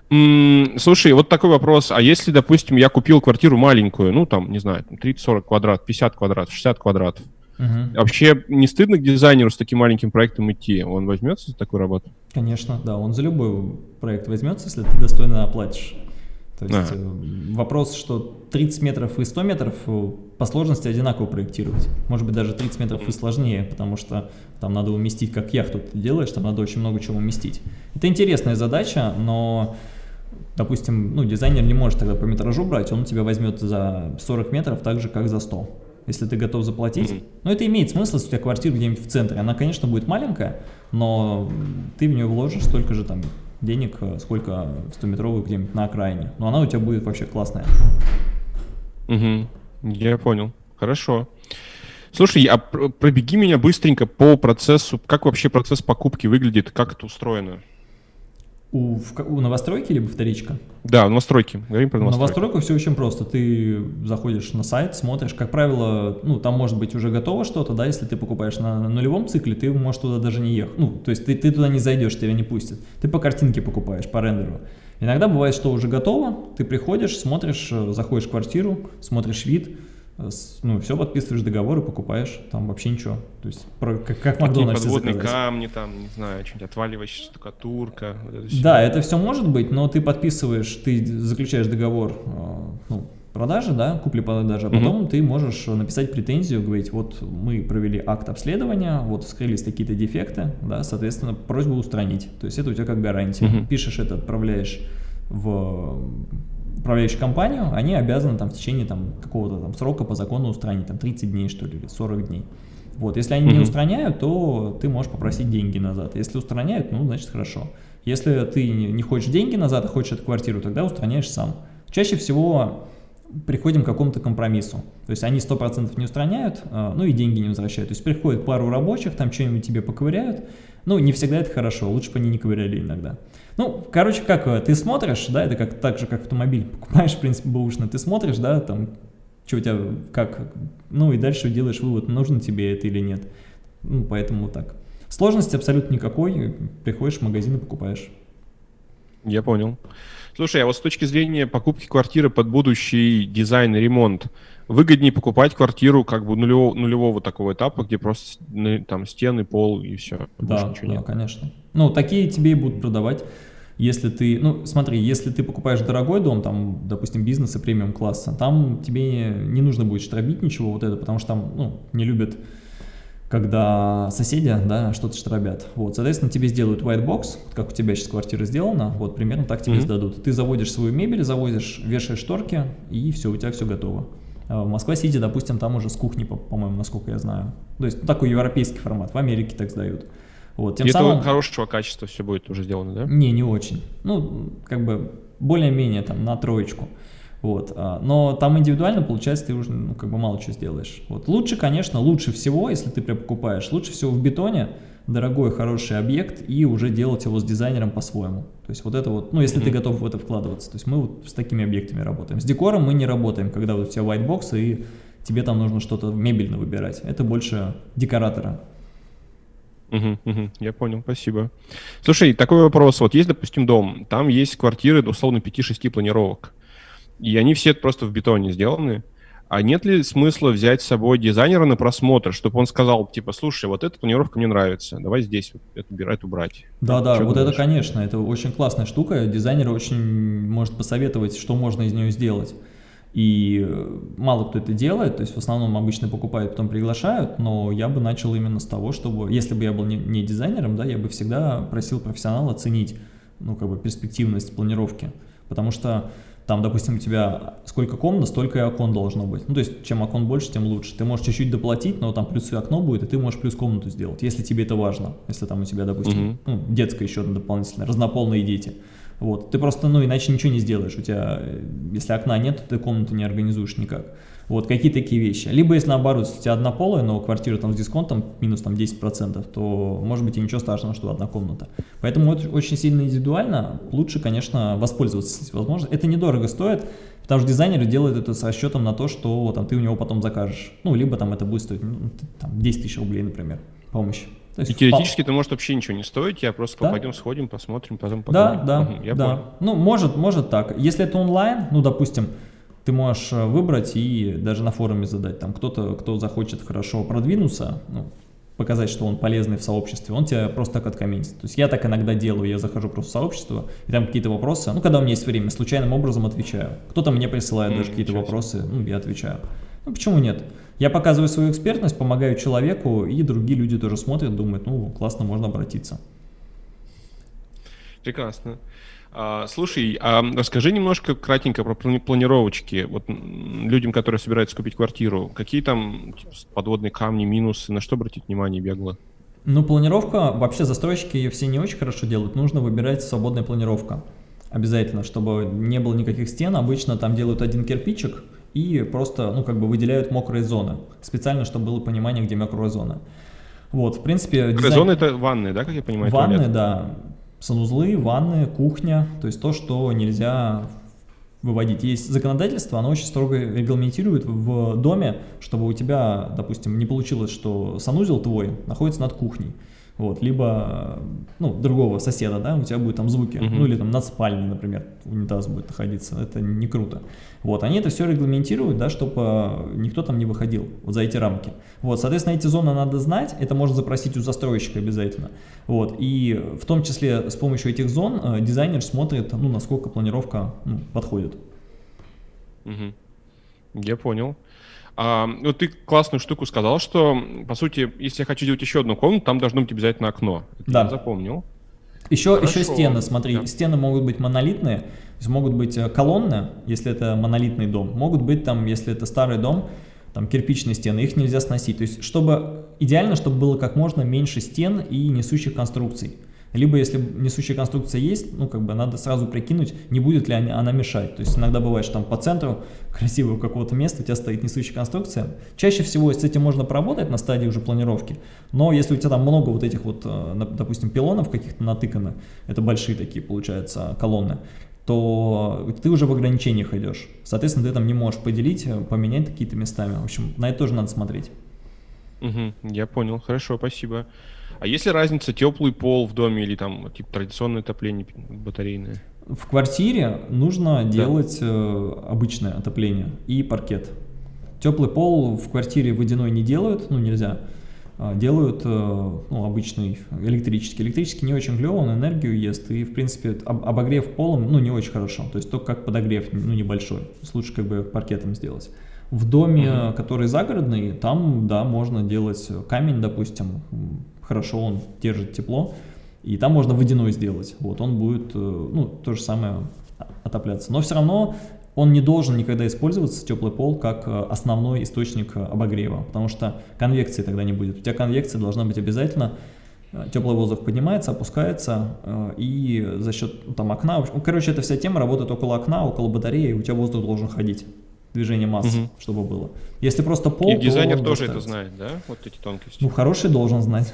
Слушай, вот такой вопрос. А если, допустим, я купил квартиру маленькую, ну, там, не знаю, 30-40 квадрат, 50 квадратов, 60 квадратов, Угу. Вообще не стыдно к дизайнеру с таким маленьким проектом идти? Он возьмется за такую работу? Конечно, да. Он за любой проект возьмется, если ты достойно оплатишь. То есть а. вопрос, что 30 метров и 100 метров э, по сложности одинаково проектировать. Может быть, даже 30 метров и сложнее, потому что там надо уместить, как яхту ты делаешь, там надо очень много чего уместить. Это интересная задача, но допустим, ну, дизайнер не может тогда по метражу брать, он тебя возьмет за 40 метров так же, как за 100, если ты готов заплатить. Mm -hmm. Но это имеет смысл, если у тебя квартира где-нибудь в центре. Она, конечно, будет маленькая, но ты в нее вложишь столько же там денег, сколько 100-метровых где-нибудь на окраине. Но она у тебя будет вообще классная. Угу, я понял. Хорошо. Слушай, а пробеги меня быстренько по процессу, как вообще процесс покупки выглядит, как это устроено? У, в, у новостройки либо вторичка? Да, новостройки. Говорим про новостройку. Новостройку все очень просто. Ты заходишь на сайт, смотришь. Как правило, ну, там может быть уже готово что-то, да, если ты покупаешь на, на нулевом цикле, ты можешь туда даже не ехать. Ну, то есть ты, ты туда не зайдешь, тебя не пустят. Ты по картинке покупаешь, по рендеру. Иногда бывает, что уже готово, ты приходишь, смотришь, э, заходишь в квартиру, смотришь вид, ну, все подписываешь договор и покупаешь, там вообще ничего. То есть, про, как, как Макдональдс подводные заказать. камни, там, не знаю, что-нибудь отваливающая штукатурка. Вот это да, это все может быть, но ты подписываешь, ты заключаешь договор, э, ну, продажи, да, купли-продажи, а потом угу. ты можешь написать претензию, говорить, вот мы провели акт обследования, вот вскрылись какие-то дефекты, да, соответственно, просьбу устранить. То есть это у тебя как гарантия. Угу. Пишешь это, отправляешь в управляющую компанию, они обязаны там в течение там какого-то там срока по закону устранить, там 30 дней что ли, или 40 дней. Вот, если они -hmm. не устраняют, то ты можешь попросить деньги назад. Если устраняют, ну, значит, хорошо. Если ты не хочешь деньги назад, а хочешь эту квартиру, тогда устраняешь сам. Чаще всего приходим к какому-то компромиссу. То есть они 100% не устраняют, а, ну и деньги не возвращают. То есть приходит пару рабочих, там что-нибудь тебе поковыряют. Ну, не всегда это хорошо, лучше бы они не ковыряли иногда. Ну, короче, как э, ты смотришь, да, это как так же, как автомобиль покупаешь, в принципе, бэушный, ты смотришь, да, там, что у тебя, как, ну и дальше делаешь вывод, нужно тебе это или нет. Ну, поэтому так. Сложности абсолютно никакой, приходишь в магазин и покупаешь. Я понял. Слушай, а вот с точки зрения покупки квартиры под будущий дизайн и ремонт, выгоднее покупать квартиру как бы нулевого, нулевого такого этапа, где просто там стены, пол и все. Да, да, нет. конечно. Ну, такие тебе и будут продавать. Если ты, ну, смотри, если ты покупаешь дорогой дом, там, допустим, бизнеса премиум класса, там тебе не нужно будет штробить ничего вот это, потому что там, ну, не любят, когда соседи, да, что-то штробят. Вот, соответственно, тебе сделают white box, как у тебя сейчас квартира сделана, вот, примерно так тебе mm -hmm. сдадут. Ты заводишь свою мебель, завозишь, вешаешь шторки, и все, у тебя все готово. А в Москва-Сити, допустим, там уже с кухни, по-моему, насколько я знаю. То есть такой европейский формат, в Америке так сдают. Вот, тем И самым... это хорошего качества все будет уже сделано, да? Не, не очень. Ну, как бы более-менее там на троечку. Вот. А, но там индивидуально, получается, ты уже ну, как бы мало чего сделаешь. Вот. Лучше, конечно, лучше всего, если ты прям покупаешь, лучше всего в бетоне, дорогой, хороший объект, и уже делать его с дизайнером по-своему. То есть вот это вот, ну, если mm -hmm. ты готов в это вкладываться. То есть мы вот с такими объектами работаем. С декором мы не работаем, когда вот у тебя white box, и тебе там нужно что-то мебельно выбирать. Это больше декоратора. Угу, угу, я понял, спасибо. Слушай, такой вопрос. Вот есть, допустим, дом, там есть квартиры, условно, 5-6 планировок и они все просто в бетоне сделаны. А нет ли смысла взять с собой дизайнера на просмотр, чтобы он сказал, типа, слушай, вот эта планировка мне нравится, давай здесь вот это, это убрать. Да-да, вот думаешь? это, конечно, это очень классная штука. Дизайнер очень может посоветовать, что можно из нее сделать. И мало кто это делает, то есть в основном обычно покупают, потом приглашают, но я бы начал именно с того, чтобы, если бы я был не, не дизайнером, да, я бы всегда просил профессионала оценить, ну, как бы перспективность планировки, потому что там, допустим, у тебя сколько комнат, столько и окон должно быть. Ну, то есть, чем окон больше, тем лучше. Ты можешь чуть-чуть доплатить, но там плюс и окно будет, и ты можешь плюс комнату сделать, если тебе это важно. Если там у тебя, допустим, -hmm. ну, детская еще одна дополнительная, разнополные дети. Вот, ты просто, ну, иначе ничего не сделаешь. У тебя, э, если окна нет, то ты комнату не организуешь никак. Вот, какие такие вещи. Либо, если наоборот, у тебя однополая, но квартира там с дисконтом минус там 10%, то может быть и ничего страшного, что одна комната. Поэтому это очень сильно индивидуально. Лучше, конечно, воспользоваться этой возможностью. Это недорого стоит, потому что дизайнеры делают это с расчетом на то, что там, ты у него потом закажешь. Ну, либо там это будет стоить ну, там, 10 тысяч рублей, например, помощь. То есть и теоретически это может вообще ничего не стоить, я просто да? пойдем сходим, посмотрим, потом поговорим. Да, да, угу, я да. Понял. Ну, может, может так. Если это онлайн, ну, допустим, ты можешь э, выбрать и даже на форуме задать. Там кто-то, кто захочет хорошо продвинуться, ну, показать, что он полезный в сообществе, он тебя просто так откомментит. То есть я так иногда делаю, я захожу просто в сообщество, и там какие-то вопросы, ну, когда у меня есть время, случайным образом отвечаю. Кто-то мне присылает mm, даже какие-то вопросы, ну, я отвечаю. Ну, почему нет? Я показываю свою экспертность, помогаю человеку, и другие люди тоже смотрят, думают, ну, классно, можно обратиться. Прекрасно. А, слушай, а расскажи немножко кратенько про планировочки. Вот людям, которые собираются купить квартиру, какие там типа, подводные камни, минусы, на что обратить внимание бегло? Ну, планировка, вообще застройщики ее все не очень хорошо делают, нужно выбирать свободная планировка. Обязательно, чтобы не было никаких стен, обычно там делают один кирпичик и просто, ну, как бы выделяют мокрые зоны, специально, чтобы было понимание, где мокрая зона. Вот, в принципе... Дизайн... зона это ванны, да, как я понимаю? Ванны, туалет? да санузлы, ванны, кухня, то есть то, что нельзя выводить. Есть законодательство, оно очень строго регламентирует в доме, чтобы у тебя, допустим, не получилось, что санузел твой находится над кухней вот, либо, ну, другого соседа, да, у тебя будет там звуки, -huh. ну, или там над спальней, например, унитаз будет находиться, это не круто. Вот, они это все регламентируют, да, чтобы никто там не выходил вот за эти рамки. Вот, соответственно, эти зоны надо знать, это можно запросить у застройщика обязательно. Вот, и в том числе с помощью этих зон э, дизайнер смотрит, ну, насколько планировка ну, подходит. -huh. Я понял. А, вот ты классную штуку сказал, что, по сути, если я хочу сделать еще одну комнату, там должно быть обязательно окно. Это да. Я запомнил. Еще, еще стены, смотри, да. стены могут быть монолитные, то есть могут быть э, колонны, если это монолитный дом, могут быть там, если это старый дом, там кирпичные стены, их нельзя сносить. То есть, чтобы идеально, чтобы было как можно меньше стен и несущих конструкций. Либо, если несущая конструкция есть, ну, как бы надо сразу прикинуть, не будет ли она мешать. То есть иногда бывает, что там по центру красивого какого-то места у тебя стоит несущая конструкция. Чаще всего с этим можно поработать на стадии уже планировки, но если у тебя там много вот этих вот, э, допустим, пилонов каких-то натыкано, это большие такие, получается, колонны, то ты уже в ограничениях идешь. Соответственно, ты там не можешь поделить, э, поменять какие-то местами. В общем, на это тоже надо смотреть. Угу, я понял, хорошо, спасибо. А есть ли разница теплый пол в доме или там типа традиционное отопление батарейное? В квартире нужно да. делать э, обычное отопление и паркет. Теплый пол в квартире водяной не делают, ну нельзя. А делают э, ну, обычный электрический. Электрический не очень клево, он энергию ест, и в принципе об обогрев полом ну, не очень хорошо. То есть только как подогрев, ну небольшой. Лучше как бы паркетом сделать. В доме, -huh. который загородный, там, да, можно делать камень, допустим, хорошо он держит тепло, и там можно водяной сделать. Вот, он будет, э, ну, то же самое отопляться. Но все равно он не должен никогда использоваться, теплый пол, как э, основной источник обогрева, потому что конвекции тогда не будет. У тебя конвекция должна быть обязательно, Э, теплый воздух поднимается, опускается, э, и за счет ну, там окна, короче, эта вся тема работает около окна, около батареи, у тебя воздух должен ходить, движение массы, угу. чтобы было. Если просто пол, И дизайнер то тоже это знает, да, вот эти тонкости? Ну, хороший должен знать.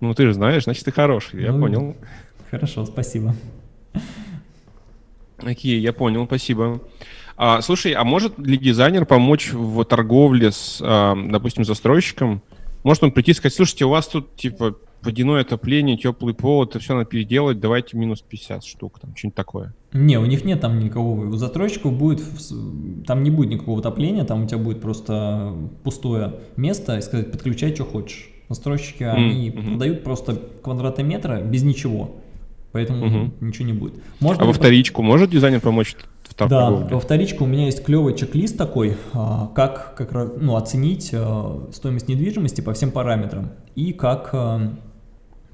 Ну, ты же знаешь, значит, ты хороший, я ну, понял. Хорошо, спасибо. Окей, я понял, спасибо. А, слушай, а может ли дизайнер помочь в торговле с, а, допустим, застройщиком? Может он прийти и сказать, слушайте, у вас тут, типа, водяное отопление, теплый пол, это все надо переделать, давайте минус 50 штук, там, что-нибудь такое. Не, у них нет там никакого, у застройщиков будет, там не будет никакого отопления, там у тебя будет просто пустое место, и сказать, подключай, что хочешь. Застройщики, mm -hmm. они продают просто квадратные метры без ничего, поэтому mm -hmm. ничего не будет. Можно а во вторичку может дизайнер помочь да, во вторичку у меня есть клевый чек-лист такой, а, как, как ну, оценить а, стоимость недвижимости по всем параметрам и как а,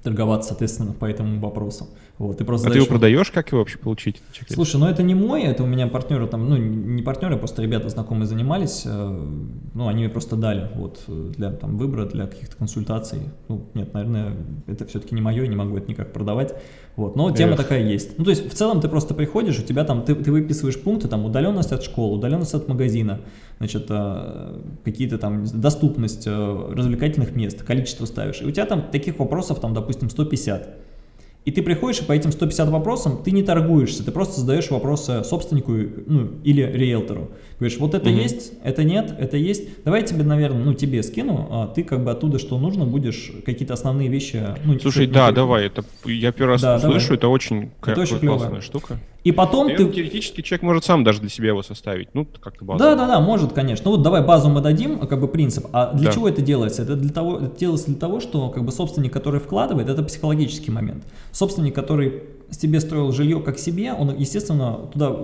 торговаться, соответственно, по этому вопросу. Вот, ты просто а ты его продаешь, как его вообще получить? Слушай, ну это не мой, это у меня партнеры там, ну не партнеры, просто ребята знакомые занимались, э, ну они мне просто дали вот для там выбора, для каких-то консультаций. Ну нет, наверное, это все-таки не мое, не могу это никак продавать. Вот, но тема Эх. такая есть. Ну то есть в целом ты просто приходишь, у тебя там, ты, ты выписываешь пункты, там удаленность от школы, удаленность от магазина, значит, э, какие-то там доступность э, развлекательных мест, количество ставишь. И у тебя там таких вопросов там, допустим, 150. И ты приходишь и по этим 150 вопросам ты не торгуешься, ты просто задаешь вопросы собственнику ну, или риэлтору. Говоришь, вот это угу. есть, это нет, это есть. Давай я тебе, наверное, ну тебе скину, а ты как бы оттуда что нужно будешь какие-то основные вещи. Ну, Слушай, да, ну, давай, это я первый раз да, слышу, давай. это очень, это очень классная клево. штука. И потом Наверное, ты... Теоретически человек может сам даже для себя его составить, ну, как-то базу. Да-да-да, может, конечно. Ну вот давай базу мы дадим, как бы принцип. А для да. чего это делается? Это, для того, это делается для того, что как бы собственник, который вкладывает, это психологический момент. Собственник, который себе строил жилье как себе, он, естественно, туда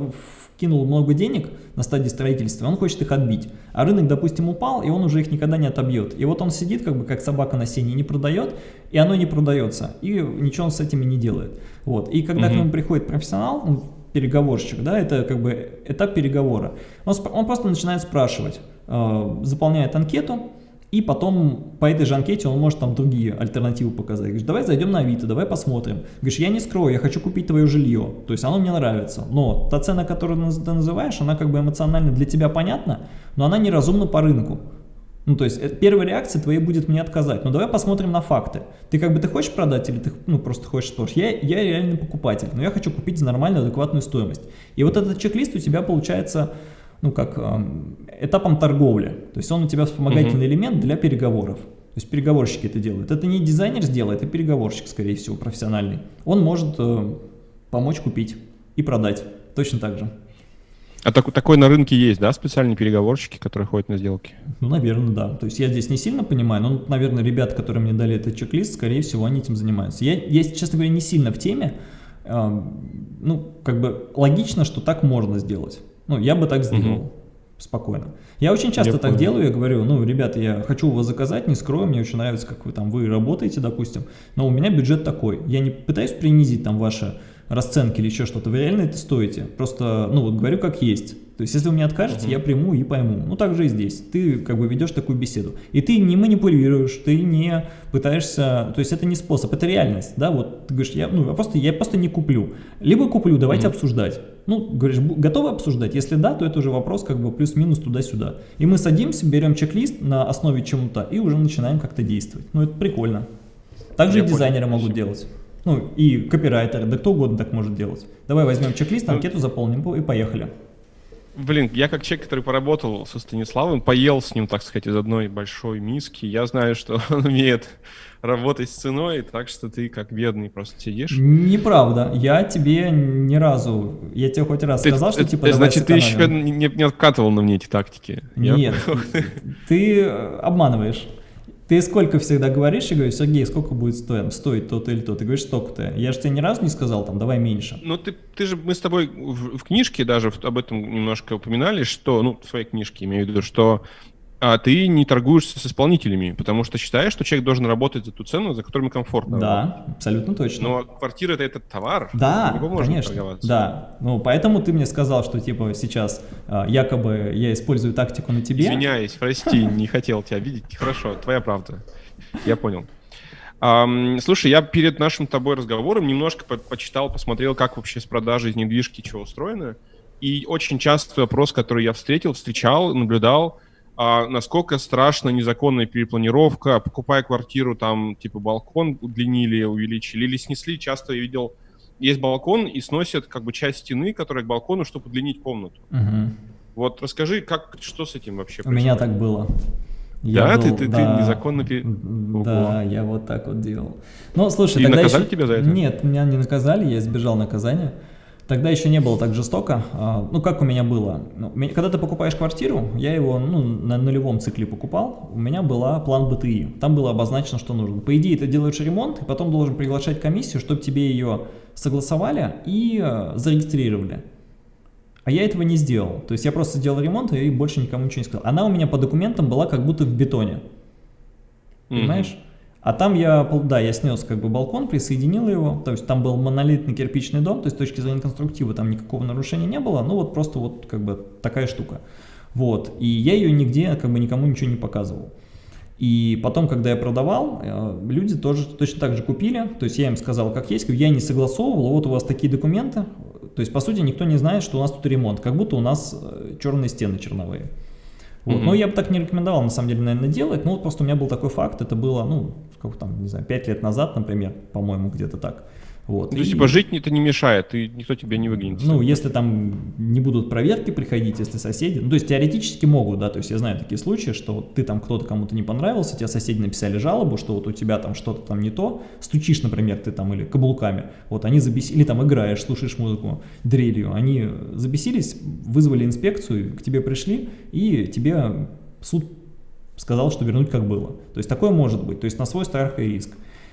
вкинул много денег на стадии строительства, он хочет их отбить. А рынок, допустим, упал, и он уже их никогда не отобьет. И вот он сидит, как бы как собака на сене, не продает, и оно не продается. И ничего он с этими не делает. Вот. И когда угу. к нему приходит профессионал, ну, переговорщик, да, это как бы этап переговора, он, он просто начинает спрашивать, э, заполняет анкету, и потом по этой же анкете он может там другие альтернативы показать. Говоришь, давай зайдем на Авито, давай посмотрим. Говоришь, я не скрою, я хочу купить твое жилье. То есть оно мне нравится. Но та цена, которую ты называешь, она как бы эмоционально для тебя понятна, но она неразумна по рынку. Ну, то есть э, первая реакция твоей будет мне отказать. Но давай посмотрим на факты. Ты как бы ты хочешь продать или ты ну, просто хочешь тоже? Я, я реальный покупатель, но я хочу купить за нормальную, адекватную стоимость. И вот этот чек-лист у тебя получается, ну, как этапом торговли. То есть он у тебя вспомогательный угу. элемент для переговоров. То есть переговорщики это делают. Это не дизайнер сделает, это переговорщик, скорее всего, профессиональный. Он может э, помочь купить и продать. Точно так же. А так, такой на рынке есть, да, специальные переговорщики, которые ходят на сделки? Ну, наверное, да. То есть я здесь не сильно понимаю, но, наверное, ребята, которые мне дали этот чек-лист, скорее всего, они этим занимаются. Я, я, честно говоря, не сильно в теме. Э, ну, как бы логично, что так можно сделать. Ну, я бы так сделал. Угу. Спокойно. Я очень часто я так понял. делаю, я говорю, ну, ребята, я хочу у вас заказать, не скрою, мне очень нравится, как вы там, вы работаете, допустим, но у меня бюджет такой. Я не пытаюсь принизить там ваше расценки или еще что-то, вы реально это стоите. Просто, ну вот говорю как есть. То есть, если вы мне откажете, -huh. я приму и пойму. Ну, так же и здесь. Ты как бы ведешь такую беседу. И ты не манипулируешь, ты не пытаешься... То есть, это не способ, это реальность, да? Вот ты говоришь, я, ну, просто, я просто не куплю. Либо куплю, давайте -huh. обсуждать. Ну, говоришь, готовы обсуждать? Если да, то это уже вопрос как бы плюс-минус туда-сюда. И мы садимся, берем чек-лист на основе чему-то и уже начинаем как-то действовать. Ну, это прикольно. Также я и дизайнеры понял. могут делать. Ну, и копирайтеры, да кто угодно так может делать. Давай возьмем чек-лист, ну, анкету заполним и поехали. Блин, я как человек, который поработал со Станиславом, поел с ним, так сказать, из одной большой миски, я знаю, что он умеет работать с ценой, так что ты как бедный просто сидишь. Неправда, я тебе ни разу, я тебе хоть раз ты, сказал, что типа давай Значит, ты еще не, не откатывал на мне эти тактики. Нет, я... ты обманываешь. Ты сколько всегда говоришь, и говоришь, Сергей, сколько будет стоить, стоить то-то или то? Ты говоришь, столько-то. Я же тебе ни разу не сказал, там, давай меньше. Ну, ты, ты же, мы с тобой в, в книжке даже об этом немножко упоминали, что, ну, в своей книжке имею в виду, что а ты не торгуешься с исполнителями, потому что считаешь, что человек должен работать за ту цену, за которую ему комфортно. Да, работать. абсолютно точно. Но квартира это этот товар. Да, конечно. Да, ну поэтому ты мне сказал, что типа сейчас а, якобы я использую тактику на тебе. Извиняюсь, прости, не хотел тебя видеть. Хорошо, твоя правда. Я понял. Um, слушай, я перед нашим тобой разговором немножко по почитал, посмотрел, как вообще с продажей недвижки чего устроено. И очень часто вопрос, который я встретил, встречал, наблюдал, а, насколько страшна незаконная перепланировка, покупая квартиру, там, типа, балкон удлинили, увеличили или снесли. Часто я видел, есть балкон и сносят, как бы, часть стены, которая к балкону, чтобы удлинить комнату. Угу. Вот расскажи, как, что с этим вообще У меня так было. Я да, был, ты, ты, да, ты незаконно... Пере... Да, я вот так вот делал. Ну, слушай, И тогда наказали еще... тебя за это? Нет, меня не наказали, я избежал наказания. Тогда еще не было так жестоко. А, ну, как у меня было? Ну, когда ты покупаешь квартиру, я его ну, на нулевом цикле покупал, у меня была план БТИ. Там было обозначено, что нужно. По идее, ты делаешь ремонт, и потом должен приглашать комиссию, чтобы тебе ее согласовали и э, зарегистрировали. А я этого не сделал. То есть я просто сделал ремонт и больше никому ничего не сказал. Она у меня по документам была как будто в бетоне. Понимаешь? Mm -hmm. А там я, да, я снес как бы балкон, присоединил его, то есть там был монолитный кирпичный дом, то есть с точки зрения конструктива там никакого нарушения не было, ну вот просто вот как бы такая штука. Вот, и я ее нигде как бы никому ничего не показывал. И потом, когда я продавал, э, люди тоже точно так же купили, то есть я им сказал, как есть, я не согласовывал, вот у вас такие документы, то есть, по сути, никто не знает, что у нас тут ремонт, как будто у нас э, черные стены черновые. Вот. Mm -hmm. Но я бы так не рекомендовал, на самом деле, наверное, делать, но вот просто у меня был такой факт, это было, ну, сколько там, не знаю, 5 лет назад, например, по-моему, где-то так. Вот. Ну, то есть, типа, жить это не мешает, и никто тебя не выгонит. Ну, если там не будут проверки приходить, если соседи, ну, то есть, теоретически могут, да, то есть, я знаю такие случаи, что вот ты там кто-то кому-то не понравился, тебе соседи написали жалобу, что вот у тебя там что-то там не то, стучишь, например, ты там или каблуками, вот они забесились, или там играешь, слушаешь музыку дрелью, они забесились, вызвали инспекцию, к тебе пришли, и тебе суд сказал, что вернуть как было. То есть, такое может быть, то есть, на свой страх и риск.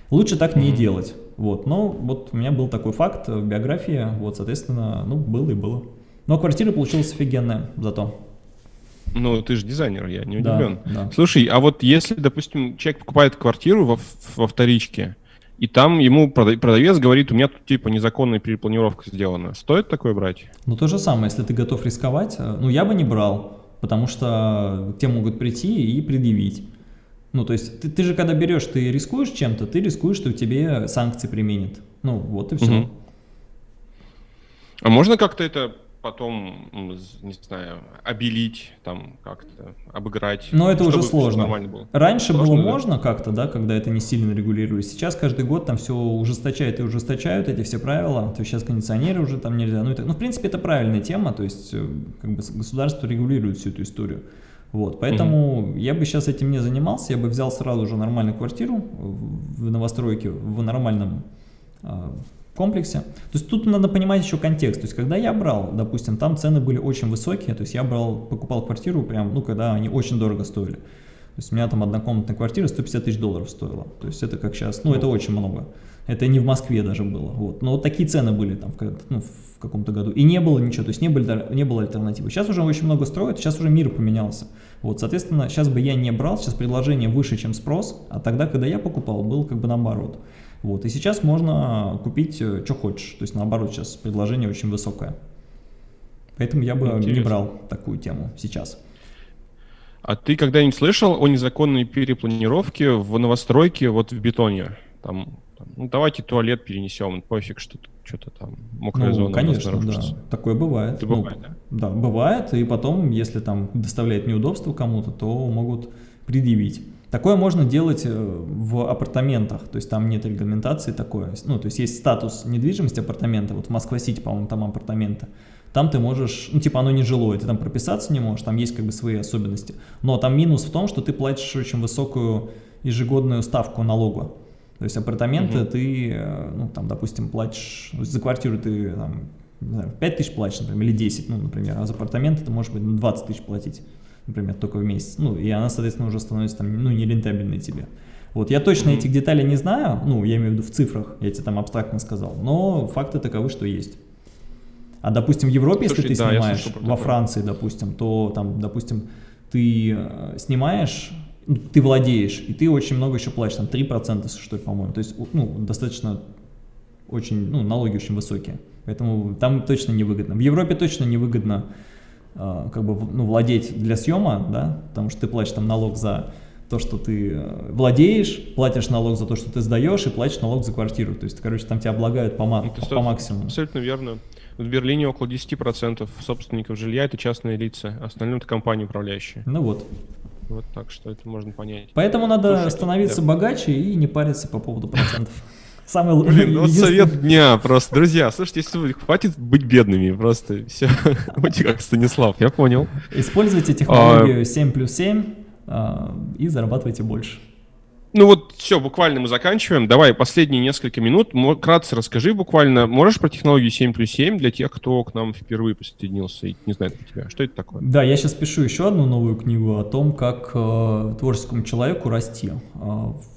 Лучше так не делать. Вот, но вот у меня был такой факт в биографии, вот, соответственно, ну, было и было. Но квартира получилась офигенная зато. Ну, ты же дизайнер, я не удивлен. Да, да. Слушай, а вот если, допустим, человек покупает квартиру во, во вторичке, и там ему продавец говорит, у меня тут типа незаконная перепланировка сделана. Стоит такое брать? Ну, то же самое, если ты готов рисковать, э, ну, я бы не брал, потому что тебе могут прийти и предъявить. Ну, то есть ты, ты же когда берешь, ты рискуешь чем-то, ты рискуешь, что тебе санкции применят. Ну, вот и все. Угу. А можно как-то это потом, не знаю, обелить, там как-то обыграть? Но это уже сложно. Было? Раньше сложно, было да? можно как-то, да, когда это не сильно регулировалось. Сейчас каждый год там все ужесточают и ужесточают эти все правила. То есть сейчас кондиционеры уже там нельзя. Ну, это, ну в принципе, это правильная тема. То есть э, как бы государство регулирует всю эту историю. Вот, поэтому угу. я бы сейчас этим не занимался, я бы взял сразу же нормальную квартиру в новостройке, в нормальном э, комплексе. То есть тут надо понимать еще контекст. То есть когда я брал, допустим, там цены были очень высокие, то есть я брал, покупал квартиру прям, ну, когда они очень дорого стоили. То есть у меня там однокомнатная квартира 150 тысяч долларов стоила. То есть это как сейчас, ну, это очень много. Это не в Москве даже было. Вот. Но вот такие цены были там в, ну, в каком-то году. И не было ничего, то есть не, было, не было альтернативы. Сейчас уже очень много строят, сейчас уже мир поменялся. Вот, соответственно, сейчас бы я не брал, сейчас предложение выше, чем спрос, а тогда, когда я покупал, был как бы наоборот. Вот, и сейчас можно купить, э, что хочешь. То есть, наоборот, сейчас предложение очень высокое. Поэтому я бы Интересно. не брал такую тему сейчас. А ты когда-нибудь слышал о незаконной перепланировке в новостройке вот в бетоне? Там ну, давайте туалет перенесем, пофиг, что что-то там мокрая ну, зона конечно, да. Такое бывает. Это ну, бывает, да? Да, бывает, и потом, если там доставляет неудобство кому-то, то могут предъявить. Такое можно делать э, в апартаментах, то есть там нет регламентации такой. Ну, то есть есть статус недвижимости апартамента, вот в Москва-Сити, по-моему, там апартаменты. Там ты можешь, ну, типа оно не жилое, ты там прописаться не можешь, там есть как бы свои особенности. Но там минус в том, что ты платишь очень высокую ежегодную ставку налога. То есть апартаменты угу. ты, э, ну, там, допустим, платишь, за квартиру ты, там, не знаю, 5 тысяч платишь, например, или 10, ну, например, а за апартаменты ты можешь быть 20 тысяч платить, например, только в месяц. Ну, и она, соответственно, уже становится, там, ну, нерентабельной тебе. Вот, я точно этих деталей не знаю, ну, я имею в виду в цифрах, я тебе там абстрактно сказал, но факты таковы, что есть. А, допустим, в Европе, Слушай, если ты да, снимаешь, во Франции, допустим, то там, допустим, ты э, снимаешь ты владеешь, и ты очень много еще платишь, там 3%, что ли, по-моему, то есть, ну, достаточно, очень, ну, налоги очень высокие, поэтому там точно невыгодно. В Европе точно невыгодно, э, как бы, ну, владеть для съема, да, потому что ты платишь там налог за то, что ты э, владеешь, платишь налог за то, что ты сдаешь, и платишь налог за квартиру. То есть, короче, там тебя облагают по, ма- по, по максимуму. Абсолютно верно. В Берлине около 10% собственников жилья – это частные лица, остальное – это компании управляющие. Ну вот. Вот так что это можно понять. Поэтому надо Слушай, становиться да. богаче и не париться по поводу процентов. Самый Блин, ну вот совет дня просто. Друзья, слушайте, если хватит быть бедными, просто все. Будьте как Станислав, я понял. Используйте технологию 7 плюс 7 а, и зарабатывайте больше. Ну вот все, буквально мы заканчиваем. Давай последние несколько минут. Кратко расскажи буквально. Можешь про технологию 7 плюс 7 для тех, кто к нам впервые присоединился и не знает про тебя? Что это такое? Да, я сейчас пишу еще одну новую книгу о том, как э, творческому человеку расти э,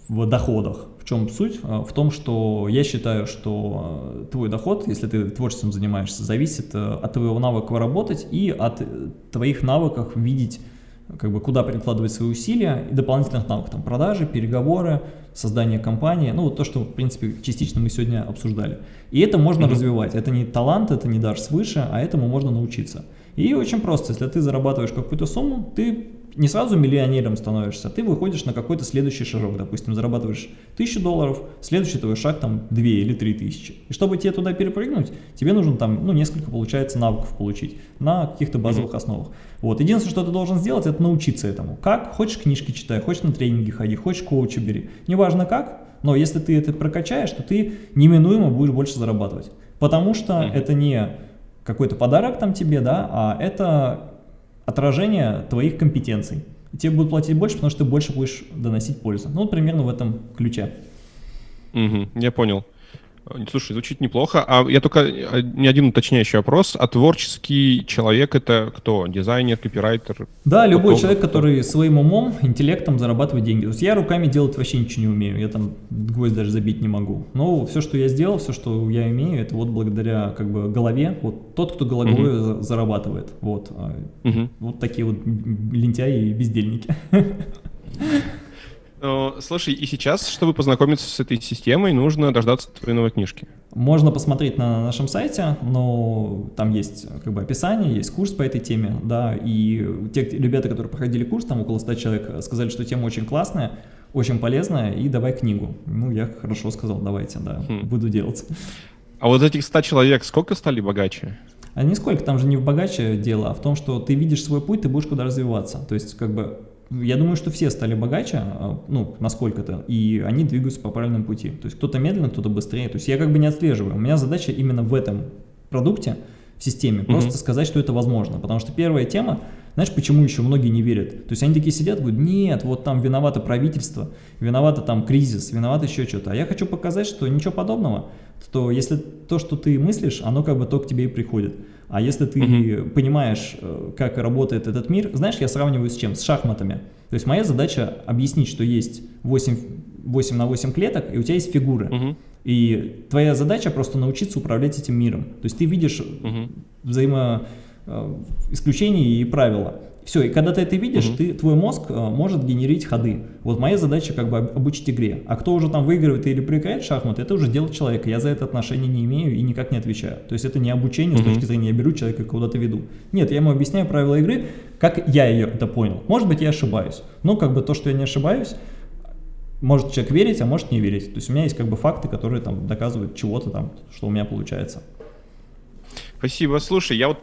в доходах. В чем суть? Э, в том, что я считаю, что э, твой доход, если ты творчеством занимаешься, зависит э, от твоего навыка работать и от твоих навыков видеть как бы куда прикладывать свои усилия и дополнительных навыков, там, продажи, переговоры, создание компании, ну, вот то, что, в принципе, частично мы сегодня обсуждали. И это можно mm -hmm. развивать, это не талант, это не дар свыше, а этому можно научиться. И очень просто, если ты зарабатываешь какую-то сумму, ты не сразу миллионером становишься, ты выходишь на какой-то следующий шажок, допустим, зарабатываешь тысячу долларов, следующий твой шаг там 2 или 3 тысячи. И чтобы тебе туда перепрыгнуть, тебе нужно там, ну, несколько, получается, навыков получить на каких-то базовых mm -hmm. основах. Вот, единственное, что ты должен сделать, это научиться этому. Как? Хочешь книжки читай, хочешь на тренинги ходи, хочешь коуча бери. Неважно как, но если ты это прокачаешь, то ты неминуемо будешь больше зарабатывать. Потому что mm -hmm. это не какой-то подарок там тебе, да, а это отражение твоих компетенций. И тебе будут платить больше, потому что ты больше будешь доносить пользу. Ну, вот примерно в этом ключе. Угу, я понял. Слушай, звучит неплохо. А я только э, не один уточняющий вопрос. А творческий человек это кто? Дизайнер, копирайтер? Да, любой человек, который своим умом, интеллектом зарабатывает деньги. То есть я руками делать вообще ничего не умею. Я там гвоздь даже забить не могу. Но все, что я сделал, все, что я имею, это вот благодаря как бы голове. Вот тот, кто головой угу. зарабатывает. Вот. Угу. Вот такие вот лентяи и бездельники. Слушай, и сейчас, чтобы познакомиться с этой системой, нужно дождаться твоей новой книжки. Можно посмотреть на нашем сайте, но там есть как бы описание, есть курс по этой теме, да, и те ребята, которые проходили курс, там около 100 человек, сказали, что тема очень классная, очень полезная, и давай книгу. Ну, я хорошо сказал, давайте, да, хм. буду делать. А вот этих 100 человек сколько стали богаче? А нисколько, там же не в богаче дело, а в том, что ты видишь свой путь, ты будешь куда развиваться. То есть, как бы, я думаю, что все стали богаче, а, ну, насколько-то, и они двигаются по правильному пути. То есть кто-то медленно, кто-то быстрее. То есть я как бы не отслеживаю. У меня задача именно в этом продукте, в системе, просто mm -hmm. сказать, что это возможно. Потому что первая тема, знаешь, почему еще многие не верят? То есть они такие сидят, говорят, нет, вот там виновато правительство, виновато там кризис, виновато еще что-то. А я хочу показать, что ничего подобного, что если то, что ты мыслишь, оно как бы то к тебе и приходит. А если ты угу. понимаешь, э, как работает этот мир, знаешь, я сравниваю с чем? С шахматами. То есть моя задача объяснить, что есть 8, 8 на 8 клеток, и у тебя есть фигуры. Угу. И твоя задача просто научиться управлять этим миром. То есть ты видишь угу. взаимоисключения и правила. Все, и когда ты это видишь, угу. ты, твой мозг э, может генерить ходы. Вот моя задача как бы обучить игре. А кто уже там выигрывает или проиграет шахматы, это уже дело человека. Я за это отношение не имею и никак не отвечаю. То есть это не обучение угу. с точки зрения, я беру человека куда-то веду. Нет, я ему объясняю правила игры, как я ее это понял. Может быть, я ошибаюсь. Но как бы то, что я не ошибаюсь, может человек верить, а может не верить. То есть у меня есть как бы факты, которые там доказывают чего-то там, что у меня получается. Спасибо. Слушай, я вот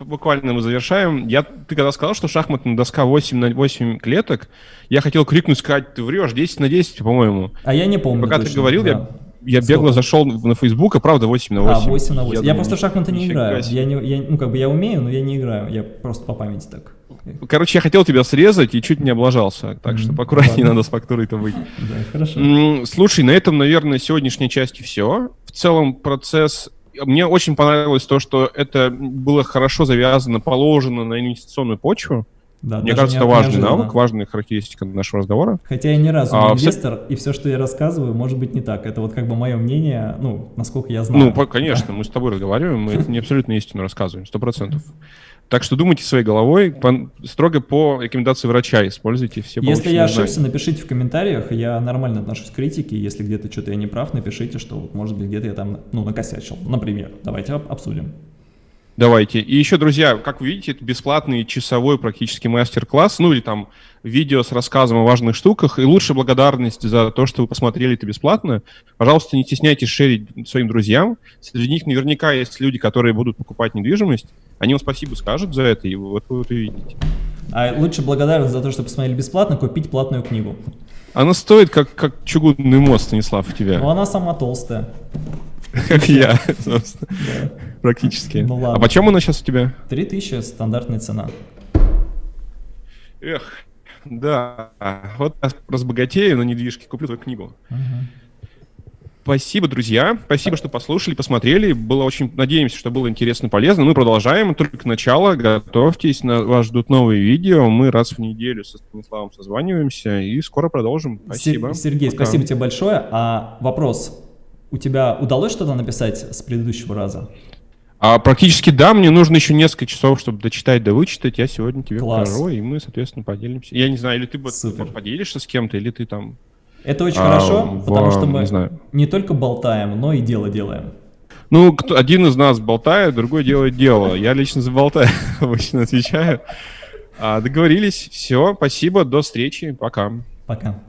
буквально мы завершаем. Я, ты когда сказал, что шахматная доска 8 на 8 клеток, я хотел крикнуть, сказать, ты врешь, 10 на 10, по-моему. А я не помню Пока точно, ты говорил, да. я я бегло зашел на Facebook, а правда 8 на 8. А, 8 на 8. Я, я думаю, просто в шахматы не играю. Я не, я, ну, как бы я умею, но я не играю. Я просто по памяти так. Короче, я хотел тебя срезать и чуть не облажался. Так mm -hmm. что поаккуратнее надо с фактурой-то быть. Да, хорошо. Слушай, на этом, наверное, сегодняшней части все. В целом процесс мне очень понравилось то, что это было хорошо завязано, положено на инвестиционную почву. Да, Мне кажется, это важный навык, важная характеристика нашего разговора. Хотя я ни разу а, не инвестор, все... и все, что я рассказываю, может быть не так. Это вот как бы мое мнение, ну, насколько я знаю. Ну, конечно, мы с тобой разговариваем, мы это не абсолютно истину рассказываем, сто процентов. Так что думайте своей головой, по, строго по рекомендации врача используйте все Если я ошибся, знания. напишите в комментариях, я нормально отношусь к критике, если где-то что-то я не прав, напишите, что, может быть, где-то я там, ну, накосячил, например. Давайте обсудим. Давайте. И еще, друзья, как вы видите, это бесплатный часовой практически мастер-класс, ну или там видео с рассказом о важных штуках. И лучшая благодарность за то, что вы посмотрели это бесплатно. Пожалуйста, не стесняйтесь шерить своим друзьям. Среди них наверняка есть люди, которые будут покупать недвижимость. Они вам спасибо скажут за это, и вот вы вот увидите. А лучше благодарность за то, что посмотрели бесплатно, купить платную книгу. Она стоит как, как чугунный мост, Станислав, у тебя. Но она сама толстая. Как я, собственно. Практически. Ну ладно. А почем она сейчас у тебя? 3000 стандартная цена. Эх, да. Вот разбогатею на недвижке, куплю твою книгу. Спасибо, друзья. Спасибо, что послушали, посмотрели. Было очень... Надеемся, что было интересно, полезно. Мы продолжаем. Только начало. Готовьтесь. На... Вас ждут новые видео. Мы раз в неделю со Станиславом созваниваемся и скоро продолжим. Спасибо. Сер- Сергей, Пока. спасибо тебе большое. А вопрос. У тебя удалось что-то написать с предыдущего раза? А практически да, мне нужно еще несколько часов, чтобы дочитать, да вычитать. Я сегодня тебе Класс. покажу, и мы, соответственно, поделимся. Я не знаю, или ты Супер. поделишься с кем-то, или ты там... Это очень а, хорошо, в- потому что мы не знаю. не только болтаем, но и дело делаем. Ну, кто, один из нас болтает, другой делает дело. Я лично за болтаю обычно отвечаю. А, договорились. Все, спасибо, до встречи, пока. Пока.